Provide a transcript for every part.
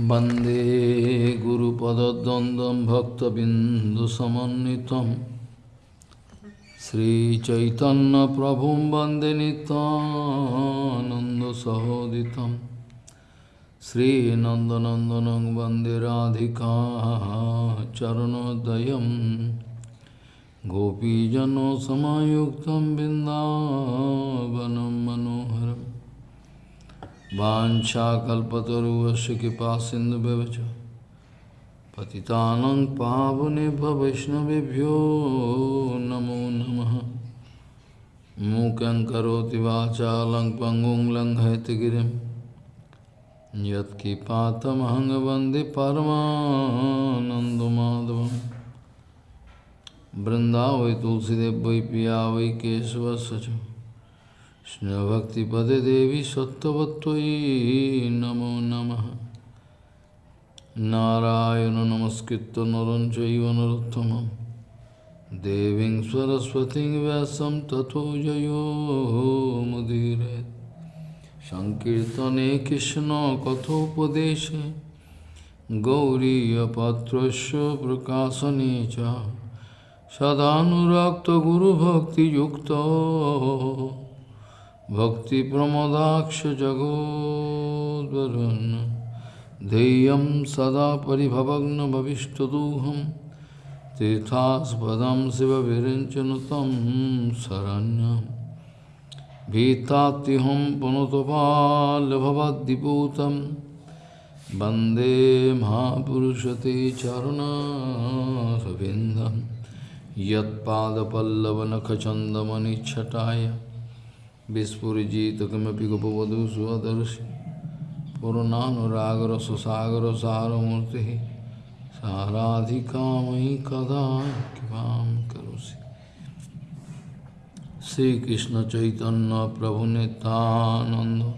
वन्दे गुरुपदद्वन्द्वं भक्तबिन्दुसमन्वितं श्रीचैतन्यप्रभुं वन्दे नितानन्दसहोदितं श्रीनन्दनन्दनं वन्दे Radhika चरणोदयं गोपीजनसमायुक्तं बिन्दावनं मनोहरम् bancha Vanchakalpataruvasu kipasindhubevacha Patitanang pavunebha vaishnavibhyo namo namaha. Mukang karoti vachalang pangung lang haitagirim Yat kipatamahanga bandhi paramanandamadavam Vrindavai tulsidev vai piya vai kesava sacham কৃষ্ণভক্তিপদে দেবী সত্যবত্তয়ী নমো নম। নারায়ণ নমস্কৃত নরম চৈব নরোত্তম দেবী সরস্বতী ব্যাসম তথো জয়োমুদীর সংকীর্তনে কৃষ্ণ কথোপদেশে গৌরীয়পাত্রস্য প্রকাশনে চ। সদানুরক্ত গুরুভক্তিযুক্ত। Bhakti Yukta भक्तिप्रमदाक्षजगोद्वरुन् ध्येयं सदा परिभवग्नभविष्टदोहं तीर्थास्पदं शिवविरिञ्चनुतं शरण्यं भीतात्युहं पुनतपाल्भवद्दिपूतं वन्दे महापुरुषते चरुणारविन्दं यत्पादपल्लवनखचन्दमनिच्छटाय विस्फुजितकमी गोपवधु सुदर्शी पुरानुरागर सुसागर सारूर्ति साराधिका कामयि कदा कृपा श्रीकृष्ण चैतन्य प्रभु नितानंद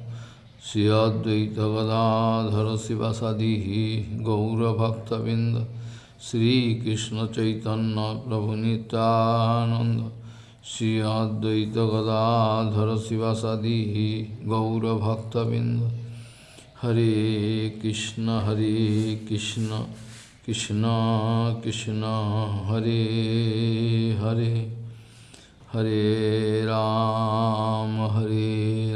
श्री अद्वैत गदाधर शिवसदि। गौरभक्तबिंद श्रीकृष्ण चैतन्य प्रभु Nityananda Prabhu Nityananda Shri Advaita Gadadhara Sivasadi Gaura Bhakta Binda Hare Krishna Hare Krishna Krishna Krishna Hare Hare Hare Ram Hare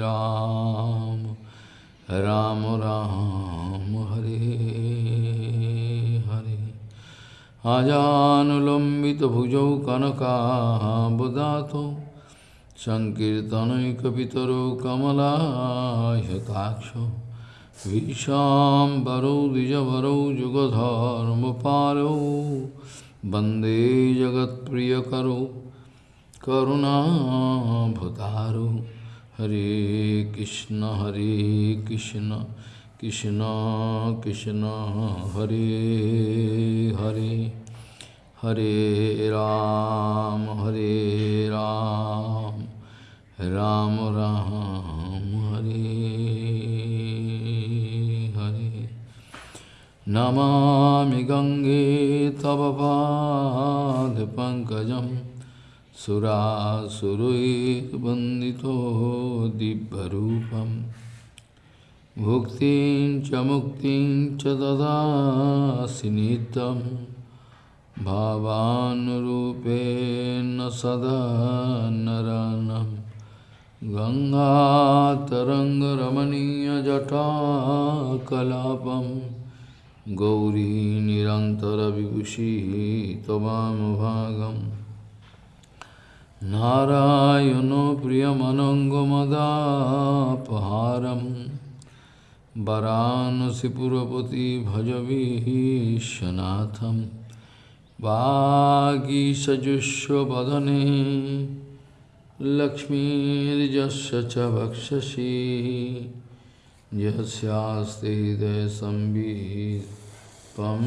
আজানুলম্বিতভুজৌ কনকাবদাতো সংকীর্তনৈকপিতরো কমলায়তাক্ষ ভীষাম্বরৌ দ্বিজবরৌ যুগধর্মপালৌ বন্দে জগৎপ্রিয়করৌ করুণাভতারৌ হরে কৃষ্ণ হরে Krishna Krishna Krishna Hare Hare Hare Ram Hare Ram Ram Ram Hare Hare Namami Gange Tava Pad Pankajam Sura Surui Bandito Dibbarupam Bhuktin cha muktin cha dadasi nitam Bhavanurupena naranam Ganga taranga ramaniya jata kalapam Gauri nirantara vibhushi tavam bhagam Narayano priyamanangamadapaharam वरानसीपुरपति भजवीशनाथं वागीसजुष्वदने लक्ष्मीर्जस्य च वक्षसि। यस्यास्ते हृदयसंवित्तं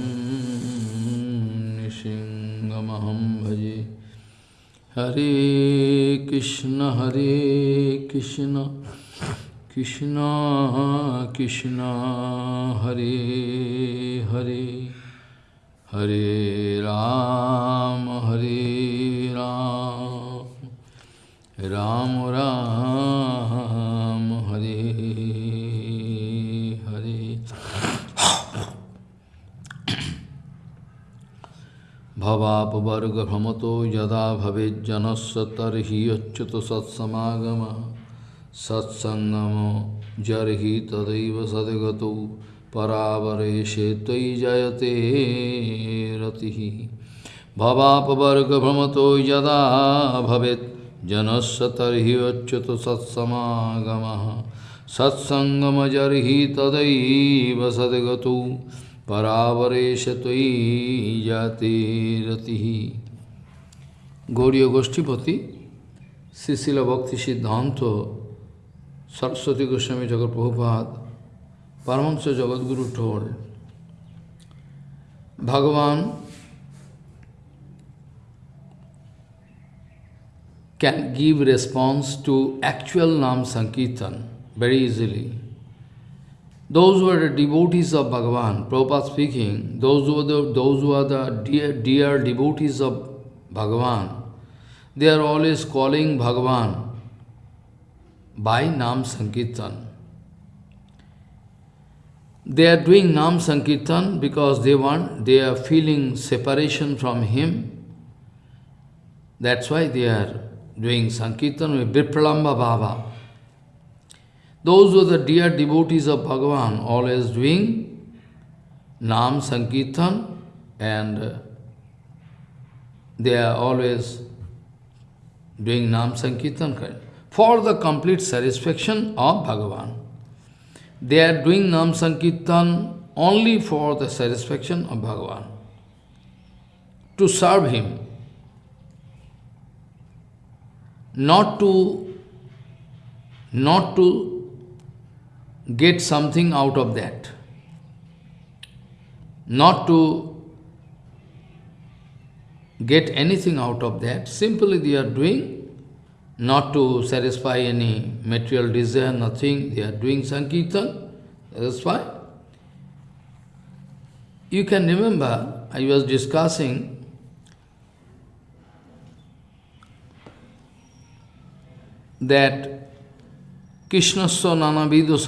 निशिङ्गमहं भजे। हरे कृष्ण हरे Krishna. Krishna Krishna Hare Hare Hare Ram Hare Ram Ram Ram Hare Hare Bhavapavarga Brahmato Yada Bhavejjanasya Tarhi Achyuta Satsamagamah सत्सङ्गमो जर्हि तदैव सद्गतौ परावरेशे त्वयि जयते रतिः। भवापवर्गभ्रमतो यदा भवेत् जनस्य तर्हि अच्युत सत्समागमः। सत्सङ्गमजर्हि तदैव सद्गतौ परावरेश त्वयि जाते रतिः। Gaudiya गोष्ठीपति Sisila Bhakti Siddhanta Saraswati Goswami Jagat Prabhupada Paramahansa Jagadguru told Bhagavan can give response to actual Nam Sankirtan very easily. Those who are the devotees of Bhagavan, Prabhupada speaking, those who are the, those who are the dear, dear devotees of Bhagavan, they are always calling Bhagavan by Nam Sankirtan. They are doing Nam Sankirtan because they want, they are feeling separation from Him. That's why they are doing Sankirtan with Vipralamba Baba. Those who are the dear devotees of Bhagavan always doing Nam Sankirtan and uh, they are always doing Nam Sankirtan for the complete satisfaction of Bhagavan. They are doing Nam Sankirtan only for the satisfaction of Bhagavan, to serve him, not to, not to get something out of that, not to get anything out of that. Simply they are doing not to satisfy any material desire, nothing. They are doing Sankirtan. That's why. You can remember, I was discussing that Krishnasya nanavido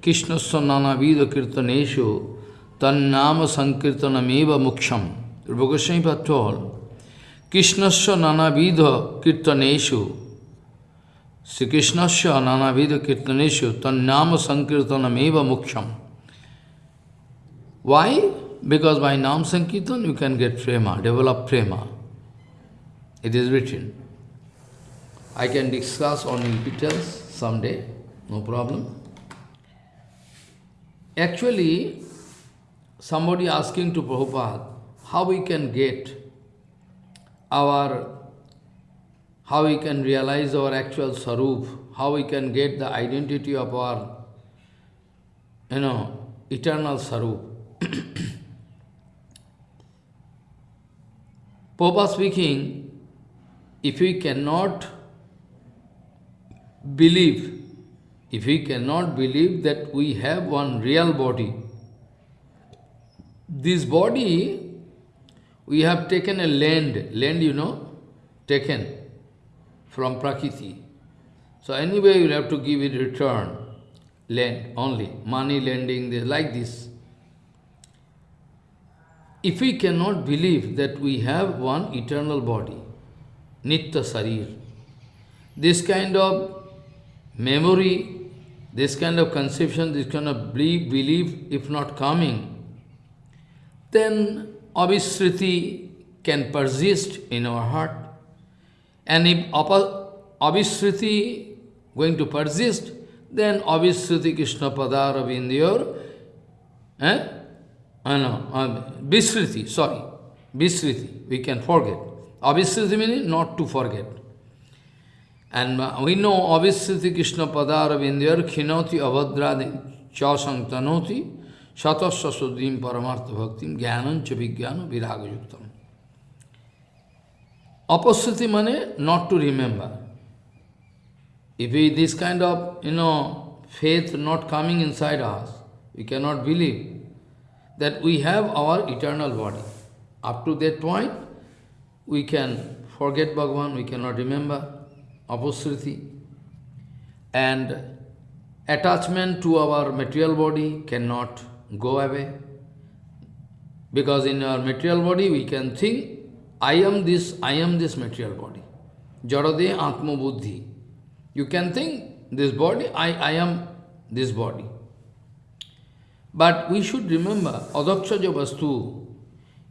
Krishnasya nanavido kirtaneshu tannama sankirtanameva muksham. Rupa Goswami told, Krishnasya nanavidha kirtaneshu Sri Krishnasya nanavidha kirtaneshu tannama sankirtanameva muksham. Why? Because by Nam Sankirtan you can get prema, develop prema. It is written. I can discuss on in details someday, no problem. Actually, somebody asking to Prabhupada, how we can get our, how we can realize our actual sarup, how we can get the identity of our, you know, eternal sarup. Papa speaking, if we cannot believe, if we cannot believe that we have one real body, this body we have taken a land, land you know, taken from Prakriti. So anyway, you have to give it return, land only, money lending, like this. If we cannot believe that we have one eternal body, Nitya Sarir, this kind of memory, this kind of conception, this kind of belief, if not coming, then Abhisriti can persist in our heart. And if Abhisriti going to persist, then Abhisriti Krishna Padara Vindyor, eh? I know, um, Visriti, sorry, Visriti, we can forget. Abhisriti meaning not to forget. And uh, we know Abhisriti Krishna Padara Vindyor, Khinoti Avadradin Chasantanoti, Satasya Suddhim Paramartha Bhaktim Jnanancha Vijnana Viraga Opposite mane not to remember. If we, this kind of, you know, faith not coming inside us, we cannot believe that we have our eternal body. Up to that point, we can forget Bhagavan, we cannot remember Aposriti. And attachment to our material body cannot go away. Because in our material body we can think, I am this, I am this material body. Jarade Atma Buddhi. You can think this body, I, I am this body. But we should remember, Adakshaja Vastu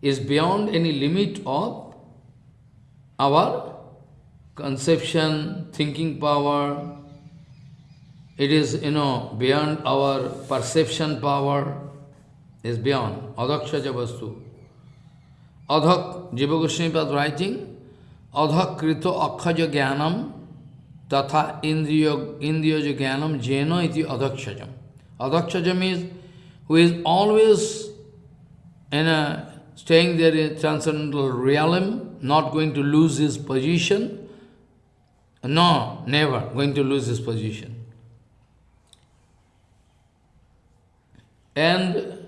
is beyond any limit of our conception, thinking power. It is, you know, beyond our perception power, is beyond. Adakshaja Vastu. Adhak, Jiva Goswami writing, Adhak Krito Akhaja Jnanam Tatha Indriya Jnanam Jeno iti Adhakshajam. Adhakshajam is who is always in a, staying there in transcendental realm, not going to lose his position. No, never going to lose his position. And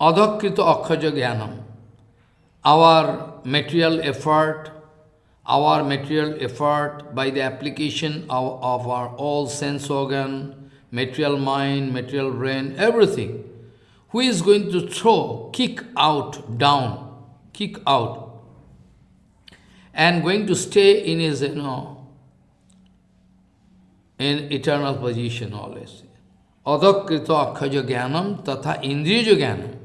Adhakrita Akhaja Jnanam, our material effort, our material effort by the application of, of our all sense organ, material mind, material brain, everything. Who is going to throw, kick out, down, kick out, and going to stay in his, you know, in eternal position always. Adakrita akhaja jnanam tatha indriya jnanam.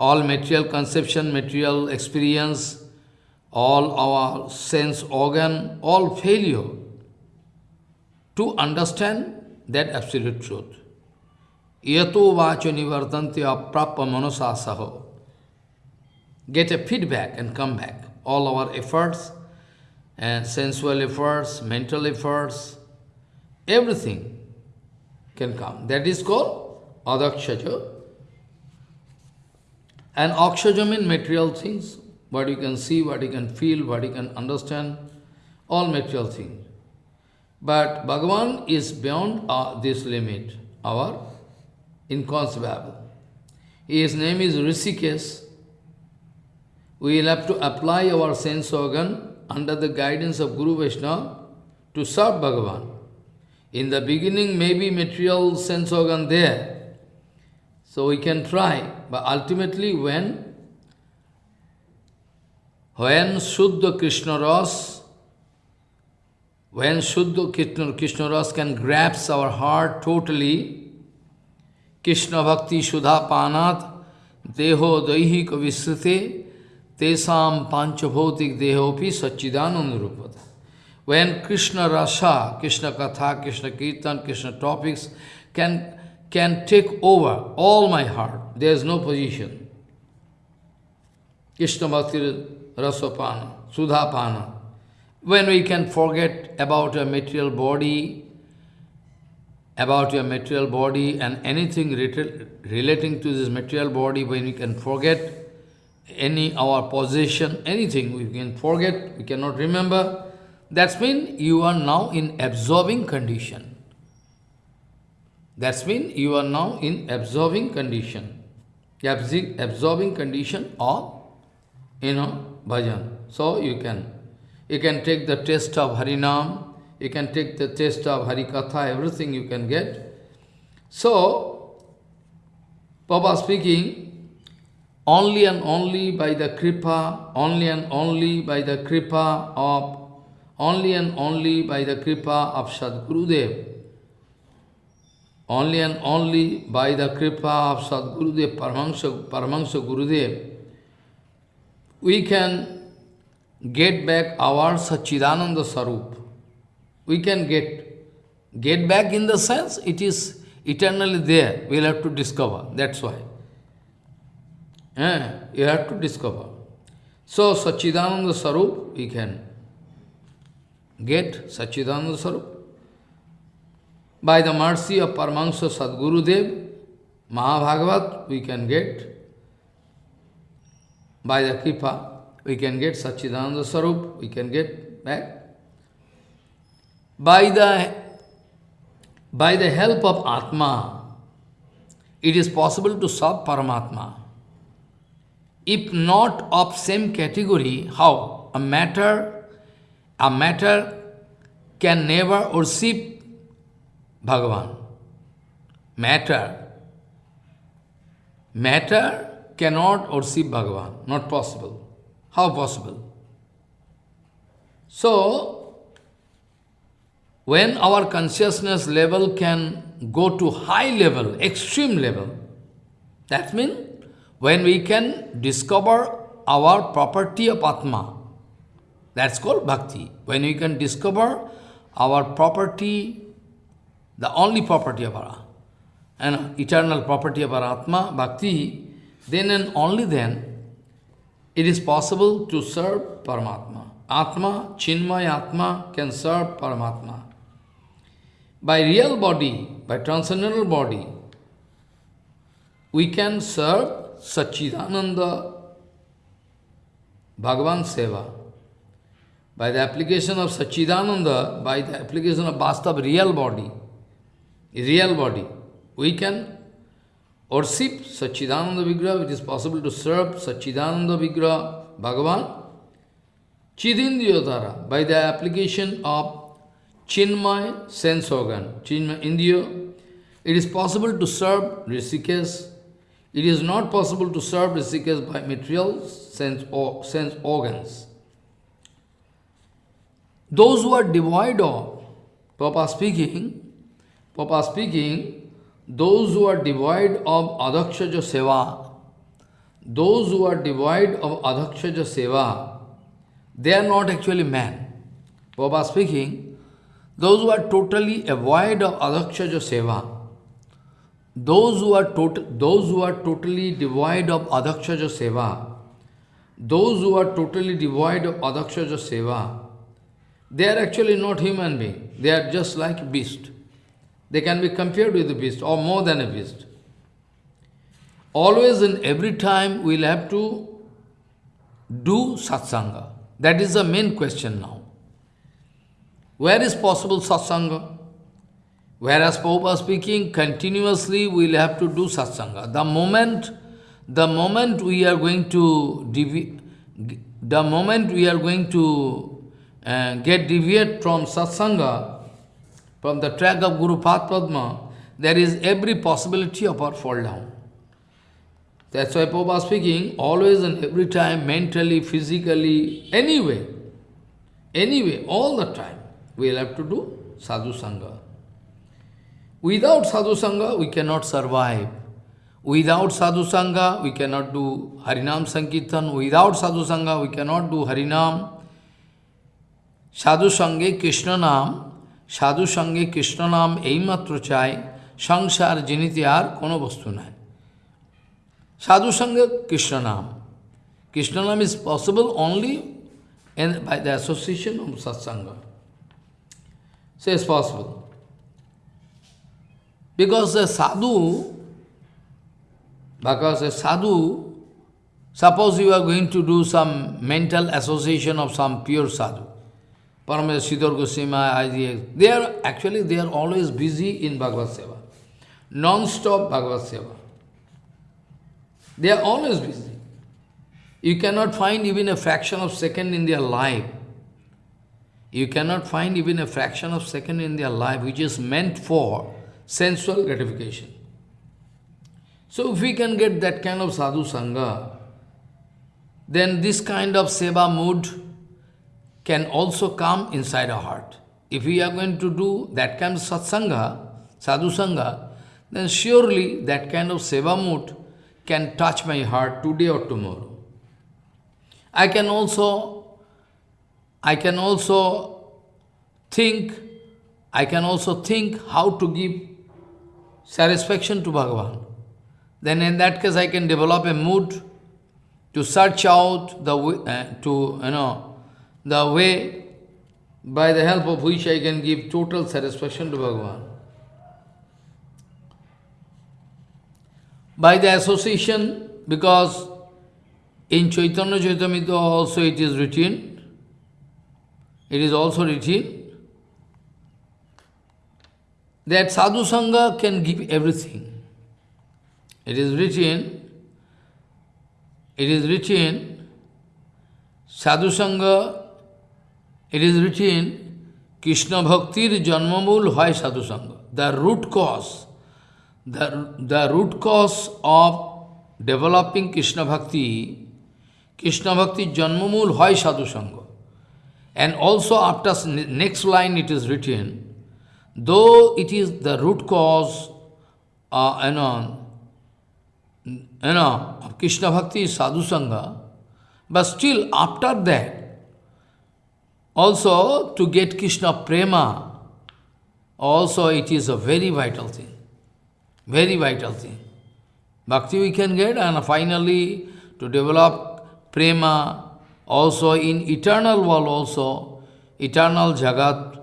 All material conception, material experience, all our sense organ, all failure to understand that absolute truth. Yato vacho nivartanti aprappa manosasaho. Get a feedback and come back. All our efforts, and sensual efforts, mental efforts, everything can come. That is called adakshaja. And akshaja means material things, what you can see, what you can feel, what you can understand, all material things. But Bhagavan is beyond uh, this limit, our inconceivable. His name is Rishikesh. We will have to apply our sense organ under the guidance of Guru Vaishnava to serve Bhagavan. In the beginning, maybe material sense organ there, so we can try, but ultimately when, when Shuddha Krishna Ras when Shuddha Krishna, Krishna Ras can grasp our heart totally, Krishna Bhakti Sudha Panat, Deho Daihika Visrite, Tesam Panchabhotik Dehopi Sachidananda Rupata. When Krishna Rasa, Krishna Katha, Krishna Kirtan, Krishna topics can, can take over all my heart, there is no position. Krishna Bhakti Rasapana, Sudha when we can forget about a material body, about your material body and anything relating to this material body, when we can forget any our possession, anything we can forget, we cannot remember, that's mean you are now in absorbing condition. That's mean you are now in absorbing condition. Absorbing condition of, you know, bhajan. So you can you can take the taste of Harinam, you can take the taste of Harikatha, everything you can get. So, Papa speaking, only and only by the kripa, only and only by the kripa of, only and only by the kripa of Sadgurudev, only and only by the kripa of Sadgurudev, Paramahansa, Paramahansa Gurudev, we can get back our Sachidananda Sarup. We can get get back in the sense it is eternally there. We'll have to discover. That's why. Eh, you have to discover. So Sachidananda Sarup we can get Sachidananda Sarup. By the mercy of Paramahansa Sadgurudev, Mahabhagavat, we can get by the Kripa we can get Sachidananda Sarup, we can get back. By the, by the help of Atma, it is possible to serve Paramatma. If not of same category, how? A matter, a matter can never worship Bhagavan. Matter, matter cannot worship Bhagavan. Not possible. How possible? So, when our consciousness level can go to high level, extreme level, that means when we can discover our property of Atma, that's called bhakti. When we can discover our property, the only property of our, and eternal property of our Atma, bhakti, then and only then it is possible to serve Paramatma. Atma, Chinmay Atma can serve Paramatma. By real body, by transcendental body, we can serve Sachidananda Bhagavan Seva. By the application of Sachidananda, by the application of Vastav real body, real body, we can worship Sachidananda Vigraha, it is possible to serve Sachidananda Vigraha, Bhagavan, Chidindriyodhara, by the application of Chinmay sense organ, Chinmay Indriya, it is possible to serve Rishikesh. It is not possible to serve Rishikesh by material sense, or, sense organs. Those who are devoid of, Papa speaking, Papa speaking, those who are devoid of Adakshaja Seva, those who are devoid of Adakshaja Seva, they are not actually man. Papa speaking, those who are totally avoid of Adakshaja Seva, those who are tot those who are totally devoid of Adakshaja Seva, those who are totally devoid of Adakshaja Seva, they are actually not human being. They are just like beast. They can be compared with a beast or more than a beast. Always and every time we'll have to do satsanga. That is the main question now. Where is possible satsanga? Whereas Prabhupada speaking, continuously we'll have to do satsanga. The moment, the moment we are going to the moment we are going to uh, get deviate from satsanga, from the track of Guru Padma, there is every possibility of our fall down. That's why Papa was speaking, always and every time, mentally, physically, anyway, anyway, all the time, we'll have to do sadhu sangha. Without sadhu sangha, we cannot survive. Without sadhu sangha, we cannot do Harinam Sankirtan. Without sadhu sangha, we cannot do Harinam. Sadhu sangha, Krishna nam, সাধু সঙ্গে কৃষ্ণ এইমাত্র চাই সংসার জিনিতে আর কোনো বস্তু নাই সাধু সঙ্গে Krishna naam Krishna naam is possible only in, by the association of satsanga. So it's possible. Because a sadhu, because a sadhu, suppose you are going to do some mental association of some pure sadhu, Paramesa Siddhar Goswami, they are actually they are always busy in Bhagavad Seva. Non-stop Bhagavad Seva. They are always busy. You cannot find even a fraction of second in their life. You cannot find even a fraction of second in their life which is meant for sensual gratification. So if we can get that kind of sadhu sangha, then this kind of seva mood can also come inside our heart. If we are going to do that kind of satsanga, sadhu sangha, then surely that kind of seva mood can touch my heart today or tomorrow. I can also, I can also think, I can also think how to give satisfaction to Bhagavan. Then in that case I can develop a mood to search out the, uh, to, you know, the way by the help of which I can give total satisfaction to Bhagavan. By the association, because in Chaitanya Charitamrita also it is written, it is also written, that sadhu sangha can give everything. It is written, it is written, sadhu sangha it is written, Krishna Bhaktir Janmamul Hai Sadhu Sangha. The root cause, the, the root cause of developing Krishna Bhakti, Krishna Bhakti Janmamul Hoy Sadhu Sangha. And also after next line it is written, though it is the root cause, uh, you know, you know, of Krishna Bhakti Sadhu Sangha, but still after that, also to get Krishna Prema, also it is a very vital thing. Very vital thing. Bhakti we can get and finally to develop prema also in eternal world also, eternal jagat.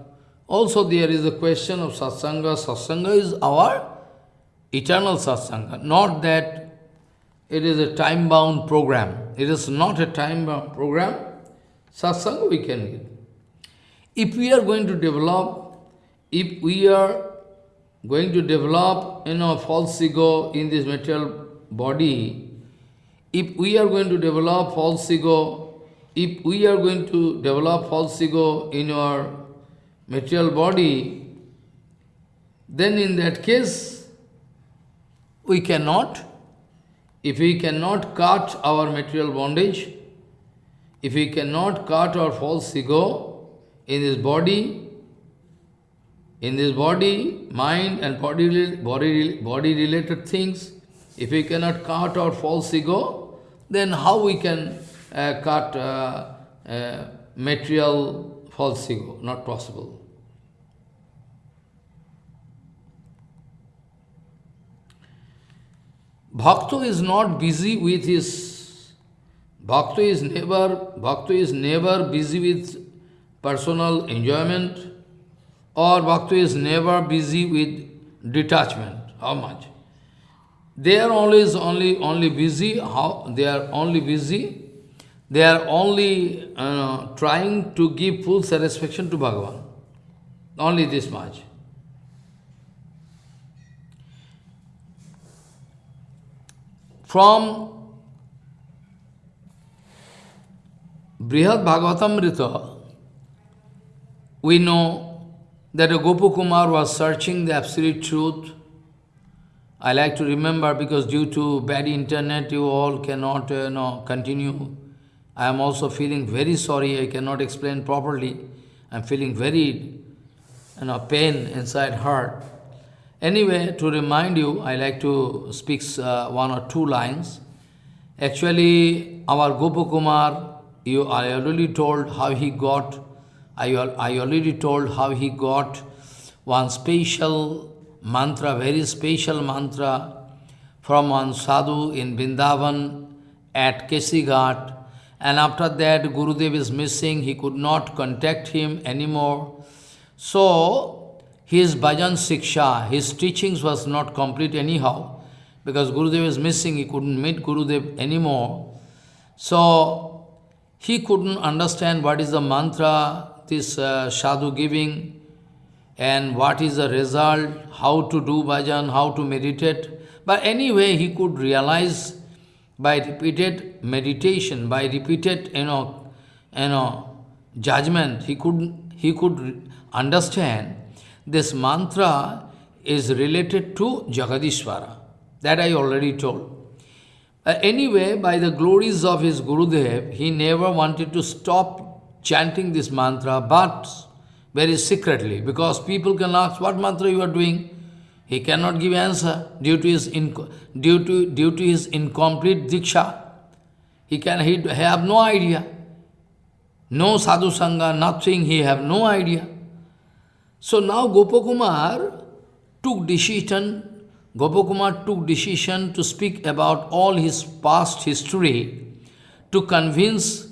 Also there is a question of satsanga. Satsanga is our eternal satsanga, not that it is a time-bound program. It is not a time-bound program. Satsanga we can get. If we are going to develop, if we are going to develop, you know, false ego in this material body, if we are going to develop false ego, if we are going to develop false ego in our material body, then in that case, we cannot, if we cannot cut our material bondage, if we cannot cut our false ego in this body, in this body, mind and body, body, body related things, if we cannot cut our false ego, then how we can uh, cut uh, uh, material false ego? Not possible. Bhakta is not busy with his Bhakta is never Bhakta is never busy with personal enjoyment or bhakti is never busy with detachment. How much? They are always only only busy. How they are only busy? They are only uh, trying to give full satisfaction to Bhagavan. Only this much. From Brihad Bhagavatamrita, we know that Gopakumar was searching the absolute truth. I like to remember because due to bad internet you all cannot uh, know, continue. I am also feeling very sorry, I cannot explain properly. I am feeling very you know, pain inside heart. Anyway, to remind you, I like to speak uh, one or two lines. Actually, our Gopakumar, you, I already told how he got I, I already told how he got one special mantra, very special mantra from one sadhu in Vrindavan at Kesighat. And after that, Gurudev is missing, he could not contact him anymore. So, his bhajan siksha, his teachings was not complete anyhow, because Gurudev is missing, he couldn't meet Gurudev anymore. So, he couldn't understand what is the mantra this uh, sadhu giving and what is the result, how to do bhajan, how to meditate. But anyway, he could realize by repeated meditation, by repeated, you know, you know, judgment, he could, he could understand this mantra is related to Jagadishvara. That I already told. Uh, anyway, by the glories of his Gurudev, he never wanted to stop chanting this mantra, but very secretly, because people can ask, what mantra you are doing? He cannot give answer due to his, due to, due to his incomplete diksha. He can he have no idea. No sadhu sangha, nothing, he have no idea. So now Gopakumar took decision, Gopakumar took decision to speak about all his past history to convince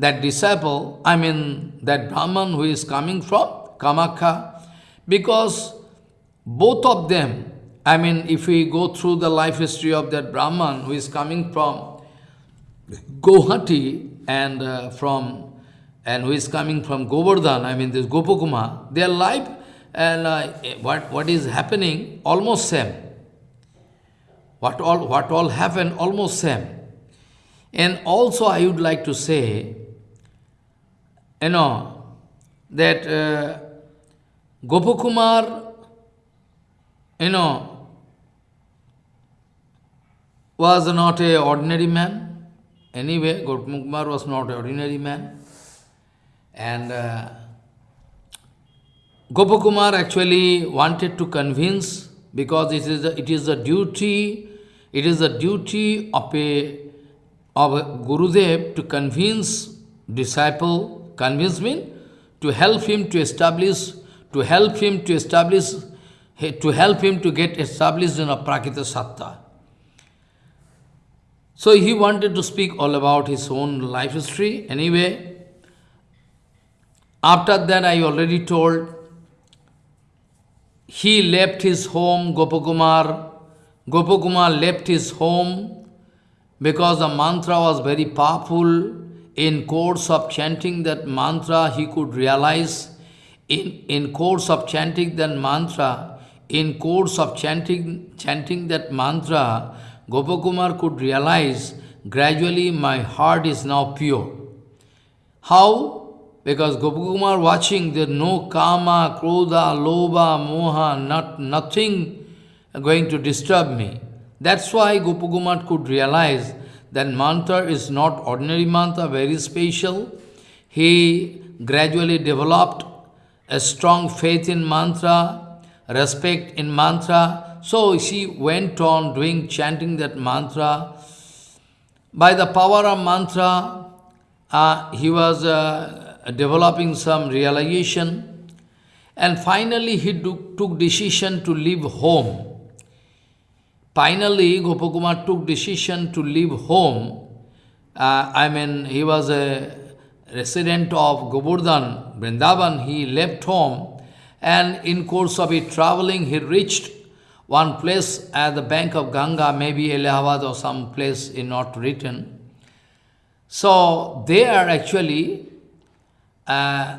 that disciple, I mean that Brahman who is coming from Kamakhya, because both of them, I mean if we go through the life history of that Brahman who is coming from Guwahati and uh, from and who is coming from Govardhan, I mean this Gopakuma, their life and uh, what, what is happening almost same. What all, what all happened almost same. And also I would like to say you know, that uh, Gopakumar, you know, was not a ordinary man. Anyway, Gopal Kumar was not an ordinary man. And uh, Gopakumar actually wanted to convince, because it is, a, it is a duty, it is a duty of a, of a Gurudev to convince disciple, convince me, to help him to establish, to help him to establish, to help him to get established in a Prakita Satta. So he wanted to speak all about his own life history. Anyway, after that I already told he left his home, Gopakumar. Gopakumar left his home because the mantra was very powerful. In course of chanting that mantra, he could realize, in, in course of chanting that mantra, in course of chanting, chanting that mantra, Gopakumar could realize, gradually my heart is now pure. How? Because Gopakumar watching, there no kama, krodha, loba, moha, not, nothing going to disturb me. That's why Gopakumar could realize that mantra is not ordinary mantra, very special. He gradually developed a strong faith in mantra, respect in mantra. So she went on doing, chanting that mantra. By the power of mantra, uh, he was uh, developing some realization. And finally, he took, took decision to leave home. Finally, Gopakumar took decision to leave home. Uh, I mean, he was a resident of Govardhan, Vrindavan. He left home and in course of it traveling, he reached one place at the bank of Ganga, maybe Allahabad or some place in not written. So there actually uh,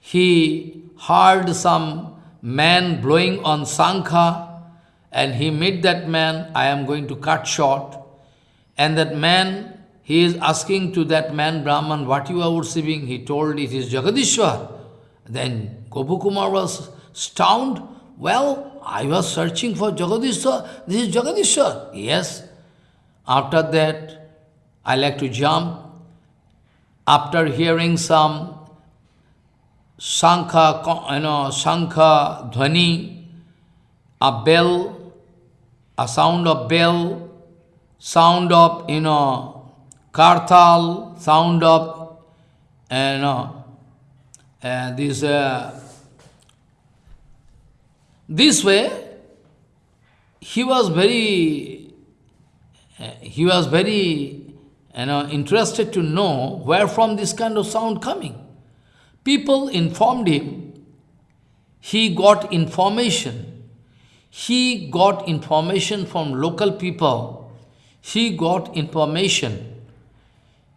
he heard some man blowing on Sankha and he met that man, I am going to cut short. And that man, he is asking to that man, Brahman, what you are worshipping? He told it is Jagadishwar. Then Gopakumar was stunned. Well, I was searching for Jagadishwar. This is Jagadishwar. Yes. After that, I like to jump after hearing some Sankha, you know, Sankha Dhvani, a bell, a sound of bell, sound of, you know, kartal, sound of, you know, uh, this, uh, this way, he was very, uh, he was very you know, interested to know where from this kind of sound coming. People informed him, he got information. He got information from local people. He got information.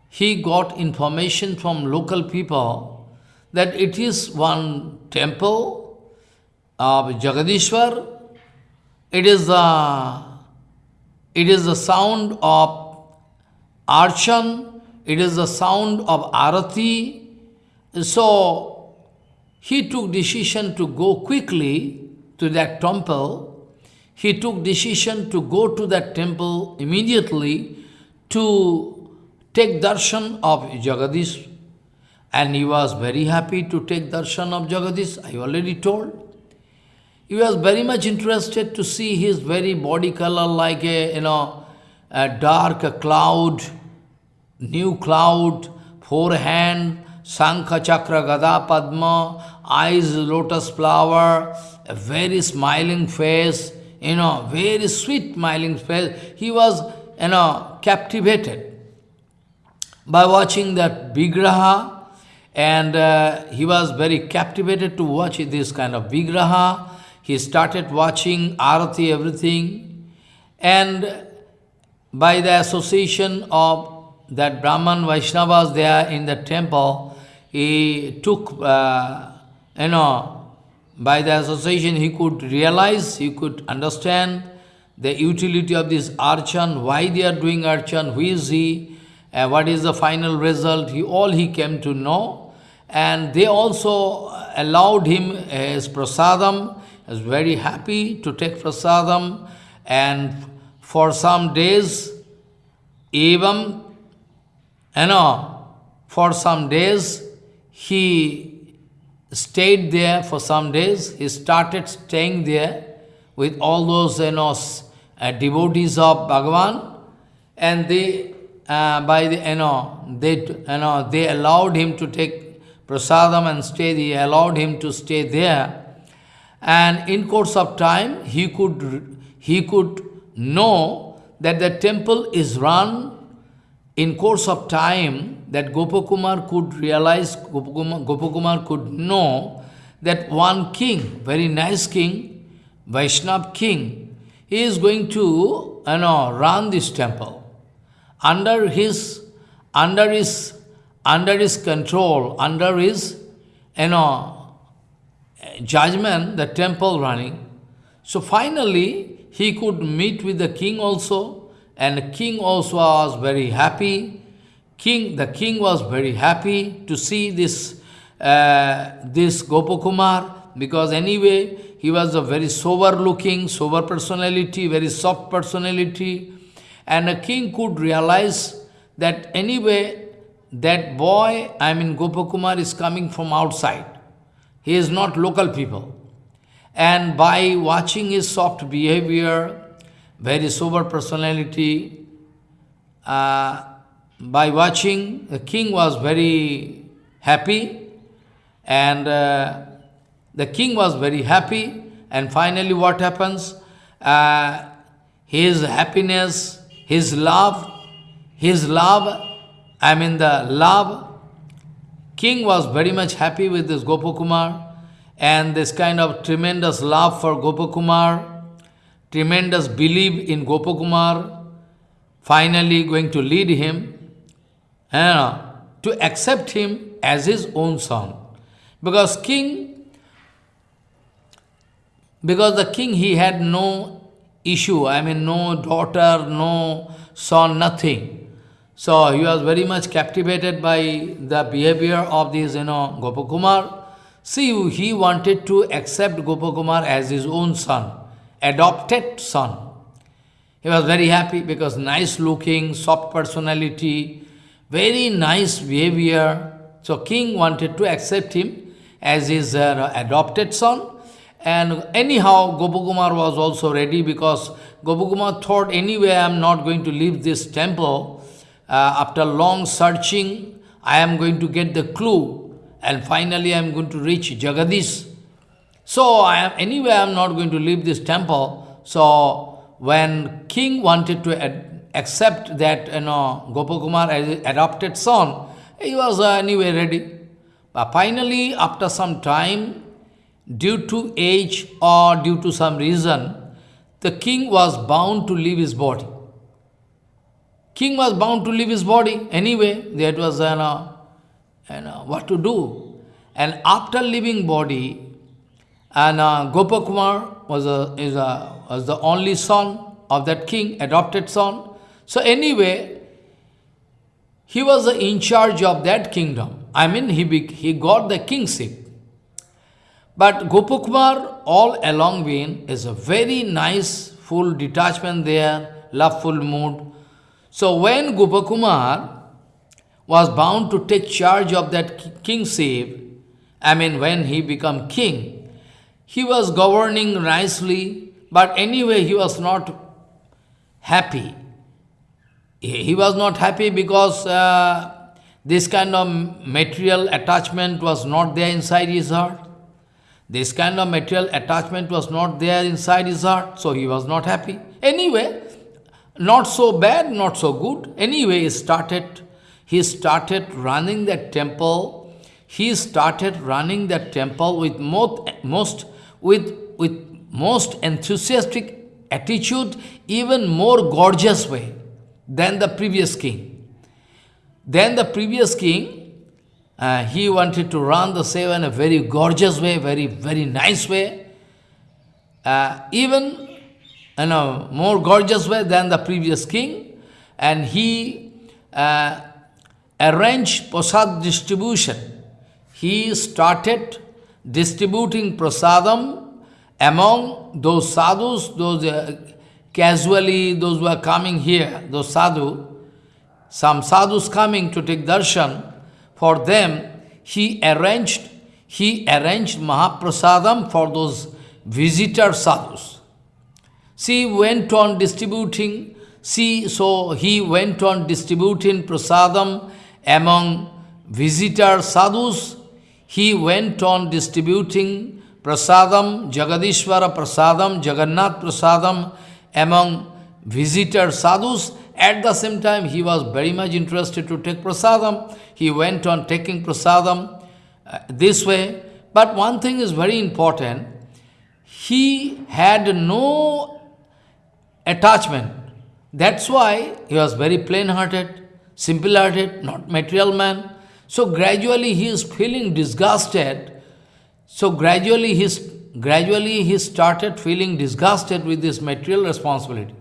He got information from local people that it is one temple of Jagadishwar. It is the, it is the sound of archan, it is the sound of arati. So, he took decision to go quickly to that temple. He took decision to go to that temple immediately to take darshan of Jagadish. And he was very happy to take darshan of Jagadish, I already told. He was very much interested to see his very body color like a, you know, a dark cloud, new cloud, forehand, Sankha Chakra Gada Padma, eyes lotus flower, a very smiling face, you know, very sweet smiling face. He was, you know, captivated by watching that Vigraha and uh, he was very captivated to watch this kind of Vigraha. He started watching Arati, everything. And by the association of that Brahman Vaishnavas there in the temple, he took, uh, you know, by the association he could realize, he could understand the utility of this archan, why they are doing archan, who is he, uh, what is the final result, he, all he came to know. And they also allowed him his prasadam, he was very happy to take prasadam and for some days, even, you know, for some days, he stayed there for some days. He started staying there with all those, you know, uh, devotees of Bhagavan, and they, uh, by the, you know, they, you know, they allowed him to take prasadam and stay. They allowed him to stay there. And in course of time, he could, he could know that the temple is run in course of time that Gopakumar could realize, Gopakumar, could know that one king, very nice king, Vaishnav king, he is going to you know, run this temple. Under his, under his, under his control, under his you know, judgment, the temple running. So finally, he could meet with the king also, and king also was very happy. King, the king was very happy to see this, uh, this Gopakumar, because anyway, he was a very sober looking, sober personality, very soft personality. And the king could realize that anyway, that boy, I mean Gopakumar, is coming from outside. He is not local people. And by watching his soft behavior, very sober personality, uh, by watching, the king was very happy, and uh, the king was very happy, and finally what happens? Uh, his happiness, his love, his love, I mean the love, king was very much happy with this Gopakumar, and this kind of tremendous love for Gopakumar, tremendous belief in Gopakumar, finally going to lead him uh, to accept him as his own son. Because king, because the king, he had no issue, I mean no daughter, no son, nothing. So he was very much captivated by the behavior of this, you know, Gopakumar. See, he wanted to accept Gopakumar as his own son, adopted son. He was very happy because nice looking, soft personality, very nice behavior. So king wanted to accept him as his uh, adopted son. And anyhow, Gopakumar was also ready because Gopakumar thought, anyway, I am not going to leave this temple. Uh, after long searching, I am going to get the clue. And finally, I am going to reach Jagadish. So, I am anyway, I am not going to leave this temple. So, when king wanted to accept that, you know, Gopakumar as adopted son, he was uh, anyway ready. But finally, after some time, due to age or due to some reason, the king was bound to leave his body. King was bound to leave his body anyway. That was, you know, you know what to do. And after leaving body, and uh, Gopakumar was, a, is a, was the only son of that king, adopted son. So anyway, he was in charge of that kingdom. I mean, he, he got the kingship. But Gopakumar, all along been, is a very nice, full detachment there, loveful mood. So when Gopakumar was bound to take charge of that kingship, I mean when he became king, he was governing nicely, but anyway he was not happy he was not happy because uh, this kind of material attachment was not there inside his heart. This kind of material attachment was not there inside his heart, so he was not happy. Anyway, not so bad, not so good. Anyway, he started, he started running that temple. He started running that temple with most, most with, with most enthusiastic attitude, even more gorgeous way than the previous king. Then the previous king, uh, he wanted to run the seva in a very gorgeous way, very, very nice way. Uh, even in a more gorgeous way than the previous king. And he uh, arranged prasad distribution. He started distributing prasadam among those sadhus, those uh, casually those who are coming here, those sadhu, some sadhus coming to take darshan, for them he arranged, he arranged Mahaprasadam for those visitor sadhus. She went on distributing, see, so he went on distributing prasadam among visitor sadhus. He went on distributing prasadam, Jagadishwara prasadam, Jagannath prasadam among visitor sadhus. At the same time, he was very much interested to take prasadam. He went on taking prasadam uh, this way. But one thing is very important. He had no attachment. That's why he was very plain-hearted, simple-hearted, not material man. So gradually he is feeling disgusted. So gradually he's, gradually he started feeling disgusted with this material responsibility.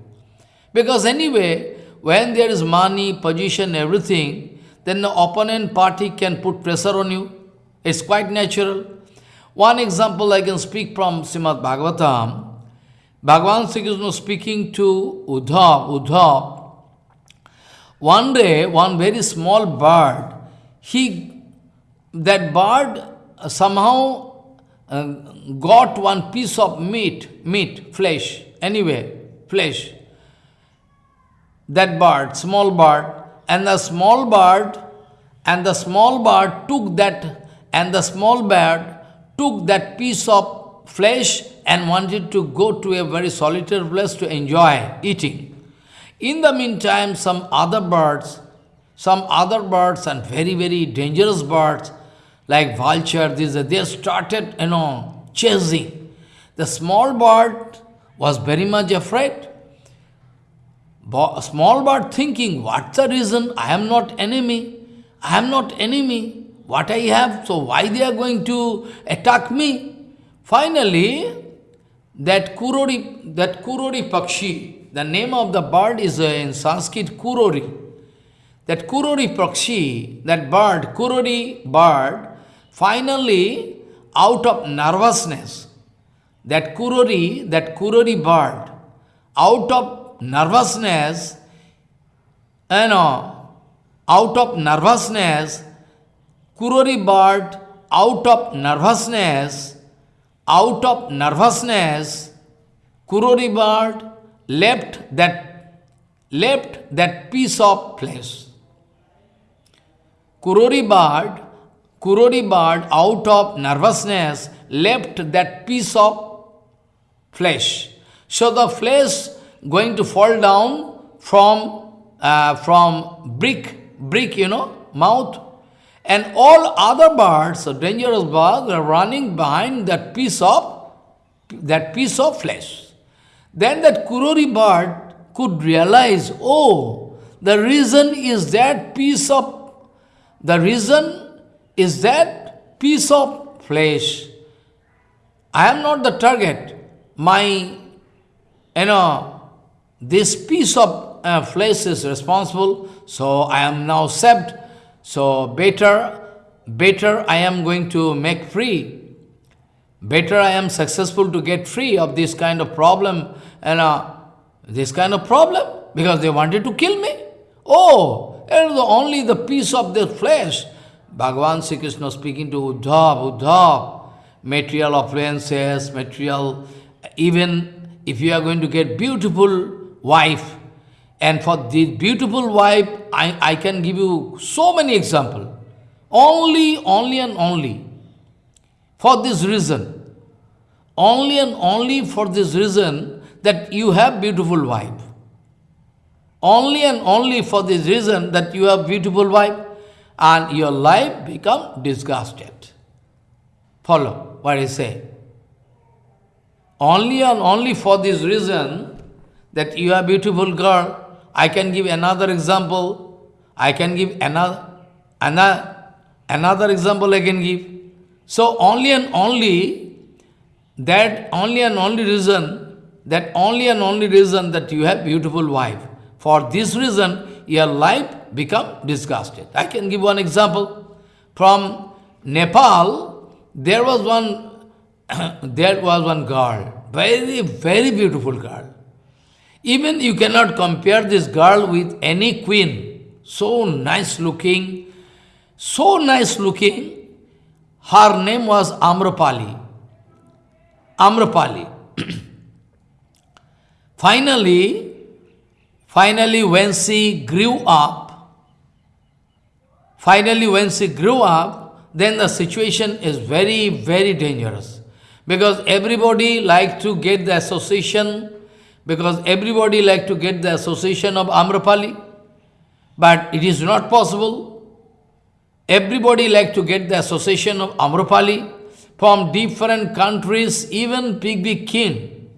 Because anyway, when there is money, position, everything, then the opponent party can put pressure on you. It's quite natural. One example I can speak from Srimad Bhagavatam. Bhagavan Sri Krishna speaking to Uddhav, Uddhav. One day, one very small bird, he, that bird somehow uh, got one piece of meat, meat, flesh, anyway, flesh. That bird, small bird, and the small bird, and the small bird took that, and the small bird took that piece of flesh and wanted to go to a very solitary place to enjoy eating. In the meantime, some other birds, some other birds and very, very dangerous birds, like vulture, this, they started, you know, chasing. The small bird was very much afraid. Small bird thinking, what's the reason? I am not enemy. I am not enemy. What I have, so why they are going to attack me? Finally, that Kurori, that Kurori Pakshi, the name of the bird is uh, in Sanskrit Kurori. That Kurori Pakshi, that bird, Kurori bird, finally, out of nervousness, that Kurori, that Kurori bird, out of nervousness, you know, out of nervousness, Kurori bird, out of nervousness, out of nervousness, Kurori bird left that, left that piece of flesh. Kurori bird, Kurori bird out of nervousness left that piece of flesh. So the flesh going to fall down from, uh, from brick, brick, you know, mouth and all other birds, dangerous birds, are running behind that piece of that piece of flesh. Then that Kurori bird could realize, oh, the reason is that piece of the reason is that piece of flesh. I am not the target. My, you know, this piece of uh, flesh is responsible, so I am now saved so better, better I am going to make free. Better I am successful to get free of this kind of problem and uh, this kind of problem because they wanted to kill me. Oh, it is only the piece of their flesh. Bhagavan Sri Krishna speaking to Uddhav, Uddhav, material affluences, material, even if you are going to get beautiful wife, and for this beautiful wife, I, I can give you so many examples. Only, only and only. For this reason. Only and only for this reason that you have beautiful wife. Only and only for this reason that you have beautiful wife and your life become disgusted. Follow what I say. Only and only for this reason that you are beautiful girl I can give another example. I can give another, another, another example I can give. So only and only that only and only reason, that only and only reason that you have beautiful wife. For this reason, your life become disgusted. I can give one example. From Nepal, there was one, there was one girl, very, very beautiful girl. Even you cannot compare this girl with any queen. So nice looking, so nice looking. Her name was Amrapali. Amrapali. finally, finally when she grew up, finally when she grew up, then the situation is very, very dangerous. Because everybody like to get the association because everybody like to get the association of Amrapali, but it is not possible. Everybody like to get the association of Amrapali from different countries, even big, big king.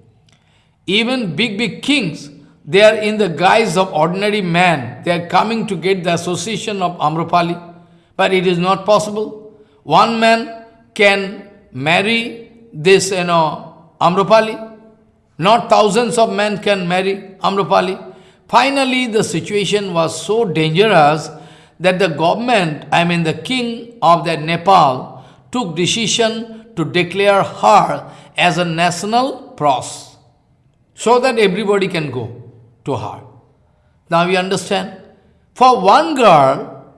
Even big, big kings, they are in the guise of ordinary man. They are coming to get the association of Amrapali, but it is not possible. One man can marry this, you know, Amrapali, not thousands of men can marry Amrapali. Finally, the situation was so dangerous that the government, I mean the king of that Nepal, took decision to declare her as a national pros, so that everybody can go to her. Now you understand? For one girl,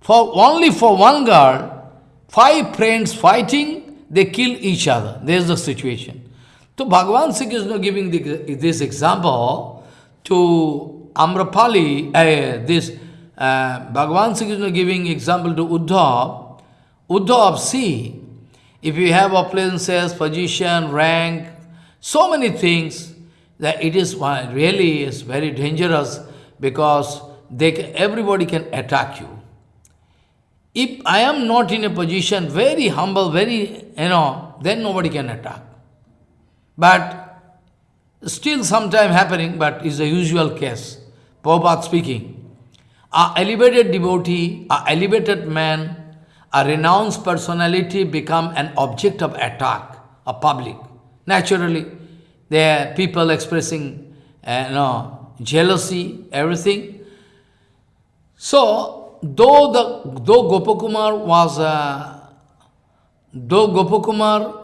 for only for one girl, five friends fighting, they kill each other. There's the situation. So Bhagavan Sri Krishna giving the, this example to Amrapali, uh, this uh, Bhagavan Sri Krishna giving example to Uddhav. Uddhav, see, if you have appliances, position, rank, so many things, that it is really is very dangerous because they everybody can attack you. If I am not in a position, very humble, very, you know, then nobody can attack. But still sometime happening, but is a usual case. Prabhupada speaking. A elevated devotee, a elevated man, a renounced personality become an object of attack, a public. Naturally, there are people expressing uh, no, jealousy, everything. So, though the though Gopakumar was uh, though Gopakumar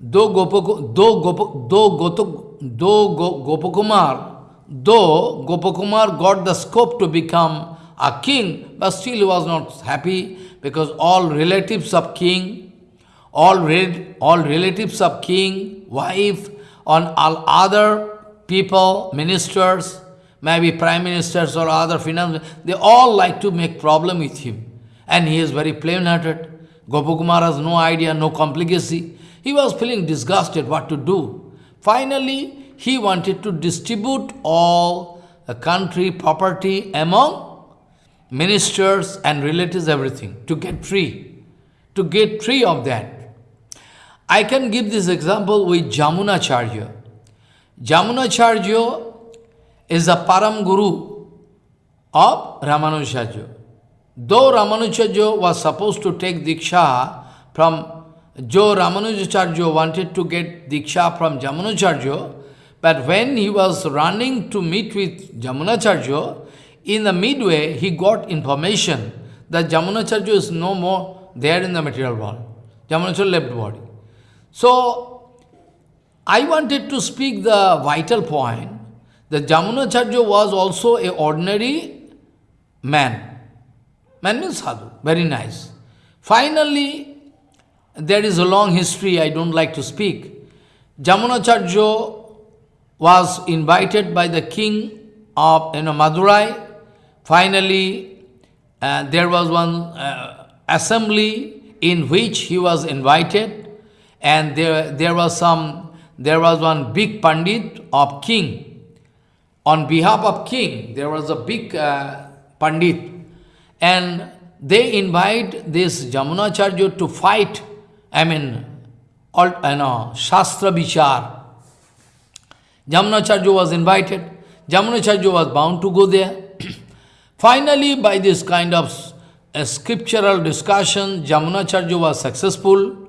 though Gopak, though Gopak, though Gotuk, though Gopakumar, though Gopakumar got the scope to become a king, but still he was not happy because all relatives of king, all, re all relatives of king, wife, on all other people, ministers, maybe prime ministers or other finance, they all like to make problem with him. And he is very plain-hearted. Gopakumar has no idea, no complicacy. He was feeling disgusted what to do. Finally, he wanted to distribute all the country property among ministers and relatives, everything, to get free, to get free of that. I can give this example with Jamunacharya. Jamunacharya is the Param Guru of Ramanujacharya. Though Ramanujacharya was supposed to take Diksha from Jo Ramanujacharya wanted to get Diksha from Jamunacharya, but when he was running to meet with Jamunacharya, in the midway he got information that Jamunacharya is no more there in the material world. Jamunacharya left body. So, I wanted to speak the vital point that Jamunacharya was also a ordinary man. Man means sadhu, very nice. Finally, there is a long history, I don't like to speak. Jamunacharya was invited by the king of you know, Madurai. Finally, uh, there was one uh, assembly in which he was invited, and there, there was some, there was one big pandit of king. On behalf of king, there was a big uh, pandit, and they invite this Jamunacharya to fight I mean, all, you know, Shastra Vichar. Jamunacharya was invited. Jamunacharya was bound to go there. Finally, by this kind of scriptural discussion, Jamunacharya was successful.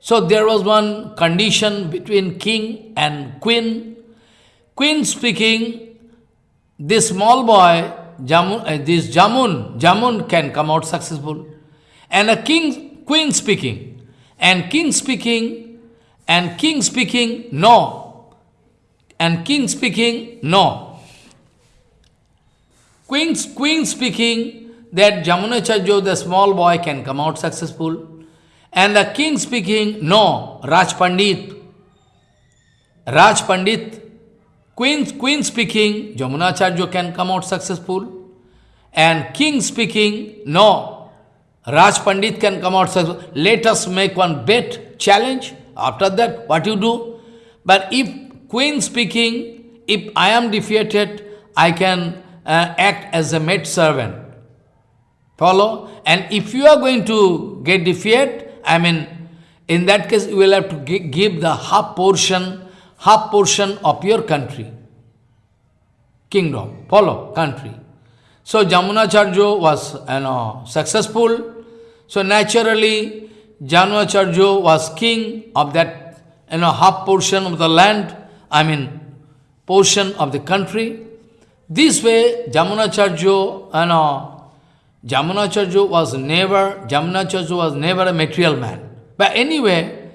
So there was one condition between king and queen. Queen speaking, this small boy, Jamun, uh, this Jamun, Jamun can come out successful. And a king, queen speaking, and king speaking, and king speaking, no. And king speaking, no. Queen, queen speaking that Jamunacharya, the small boy, can come out successful. And the king speaking, no, Raj Pandit. Raj Pandit, queen, queen speaking, Jamunacharya can come out successful. And king speaking, no, Raj Pandit can come out successful. Let us make one bet, challenge. After that, what you do? But if queen speaking, if I am defeated, I can uh, act as a maid servant. Follow? And if you are going to get defeated, I mean, in that case, you will have to give the half portion, half portion of your country. Kingdom. Follow? Country. So Jamunacharya was you know, successful. So naturally, Jamunacharya was king of that you know, half portion of the land, I mean, portion of the country. This way, Jamunacharya, you know, Jamunacharya was never, Jamunacharya was never a material man. But anyway,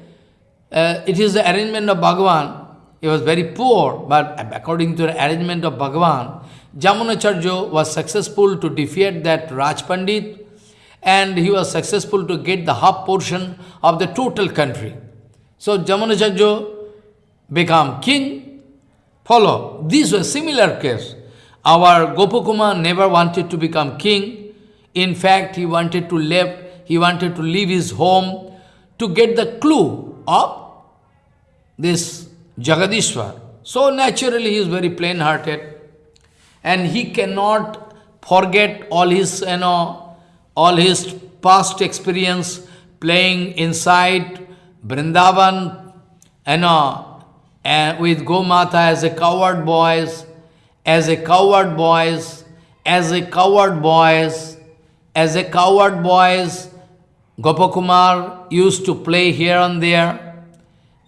uh, it is the arrangement of Bhagavan. He was very poor, but according to the arrangement of Bhagavan, Jamunacharya was successful to defeat that Raj Pandit and he was successful to get the half portion of the total country. So Jamunacharya became king. Follow. This was a similar case. Our Gopakumar never wanted to become king. In fact, he wanted to leave, he wanted to leave his home to get the clue of this Jagadishwar. So naturally he is very plain-hearted and he cannot forget all his, you know, all his past experience playing inside Vrindavan, you know, and with Gomata as a coward boys, as a coward boys, as a coward boys, as a coward boys, Gopakumar used to play here and there.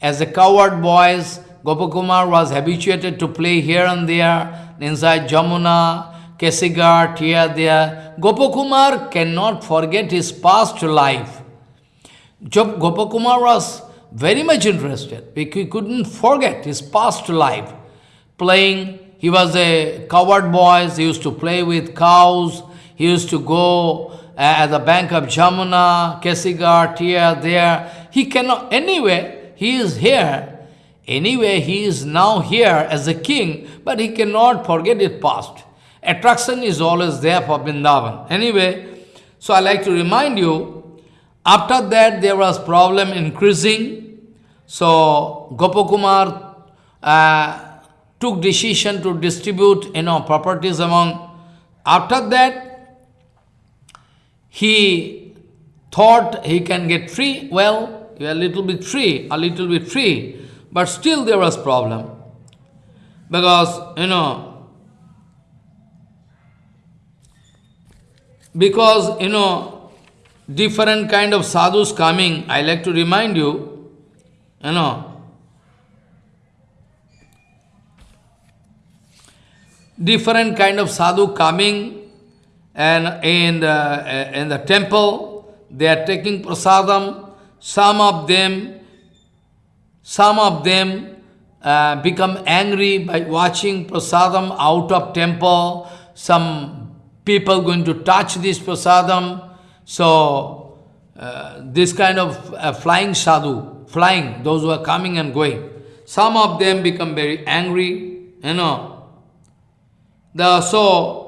As a coward boys, Gopakumar was habituated to play here and there inside Jamuna, Kesighat, here, there. Gopakumar cannot forget his past life. Gopakumar was very much interested. Because he couldn't forget his past life. Playing, he was a coward boy, he used to play with cows, he used to go uh, at the bank of Jamuna, Kesighat, here, there. He cannot, anyway, he is here Anyway, he is now here as a king, but he cannot forget his past. Attraction is always there for Vrindavan. Anyway, so I like to remind you, after that there was problem increasing. So Gopakumar uh, took decision to distribute you know, properties among. After that, he thought he can get free. Well, a little bit free, a little bit free. But still there was problem. Because, you know, because, you know, different kind of sadhus coming, I like to remind you, you know, different kind of sadhu coming and in the, in the temple, they are taking prasadam, some of them some of them uh, become angry by watching prasadam out of temple. Some people going to touch this prasadam. So, uh, this kind of uh, flying sadhu, flying, those who are coming and going. Some of them become very angry, you know. The, so,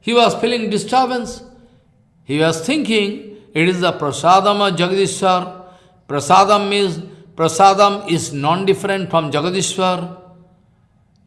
he was feeling disturbance. He was thinking, it is the prasadam of Jagadishwar. Prasadam means prasadam is non-different from Jagadishwar.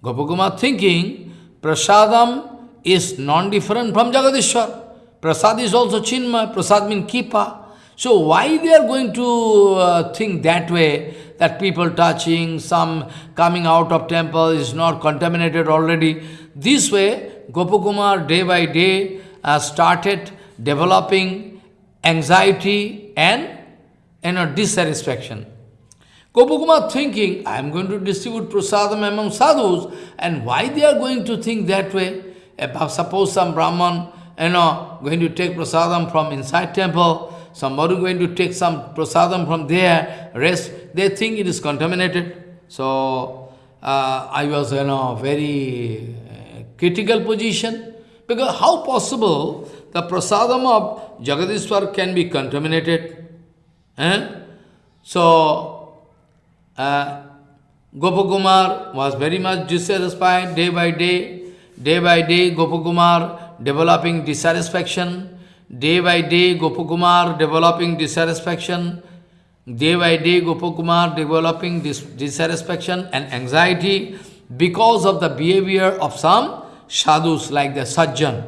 Gopakumar thinking, prasadam is non-different from Jagadishwar. Prasad is also Chinmay, prasad means kipa. So why they are going to uh, think that way, that people touching, some coming out of temple is not contaminated already. This way, Gopakumar day by day uh, started developing anxiety and you know, dissatisfaction. Gopakumar thinking, I am going to distribute prasadam among sadhus, and why they are going to think that way? Suppose some Brahman, you know, going to take prasadam from inside temple, somebody going to take some prasadam from there, rest, they think it is contaminated. So, uh, I was you know, very critical position. Because how possible the prasadam of Jagadishwar can be contaminated? Eh? So, uh, Gopakumar was very much dissatisfied day by day. Day by day, Gopakumar developing dissatisfaction. Day by day, Gopakumar developing dissatisfaction. Day by day, Gopakumar developing dis dissatisfaction and anxiety because of the behavior of some sadhus like the sajjan.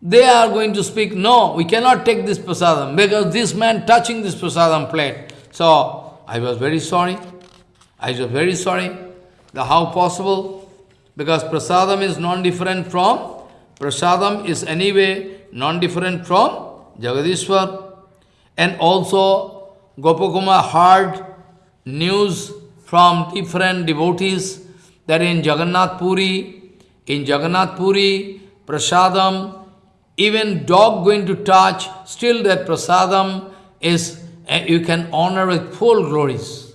They are going to speak, no, we cannot take this prasadam because this man touching this prasadam plate. So, I was very sorry. I was very sorry. The how possible? Because prasadam is non-different from, prasadam is anyway non-different from Jagadishwar. And also, Gopakumar heard news from different devotees that in Jagannath Puri, in Jagannath Puri, prasadam, even dog going to touch, still that prasadam is, uh, you can honor with full glories.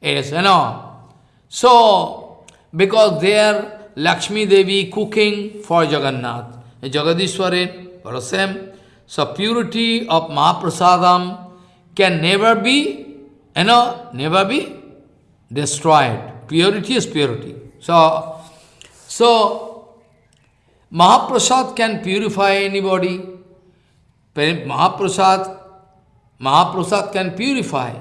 Yes, you know. So, because there Lakshmi Devi cooking for Jagannath, Jagadishwarin, for the same. So, purity of Mahaprasadam can never be, you know, never be destroyed. Purity is purity. So, so Mahaprasad can purify anybody. Mahaprasad, Mahaprasad can purify.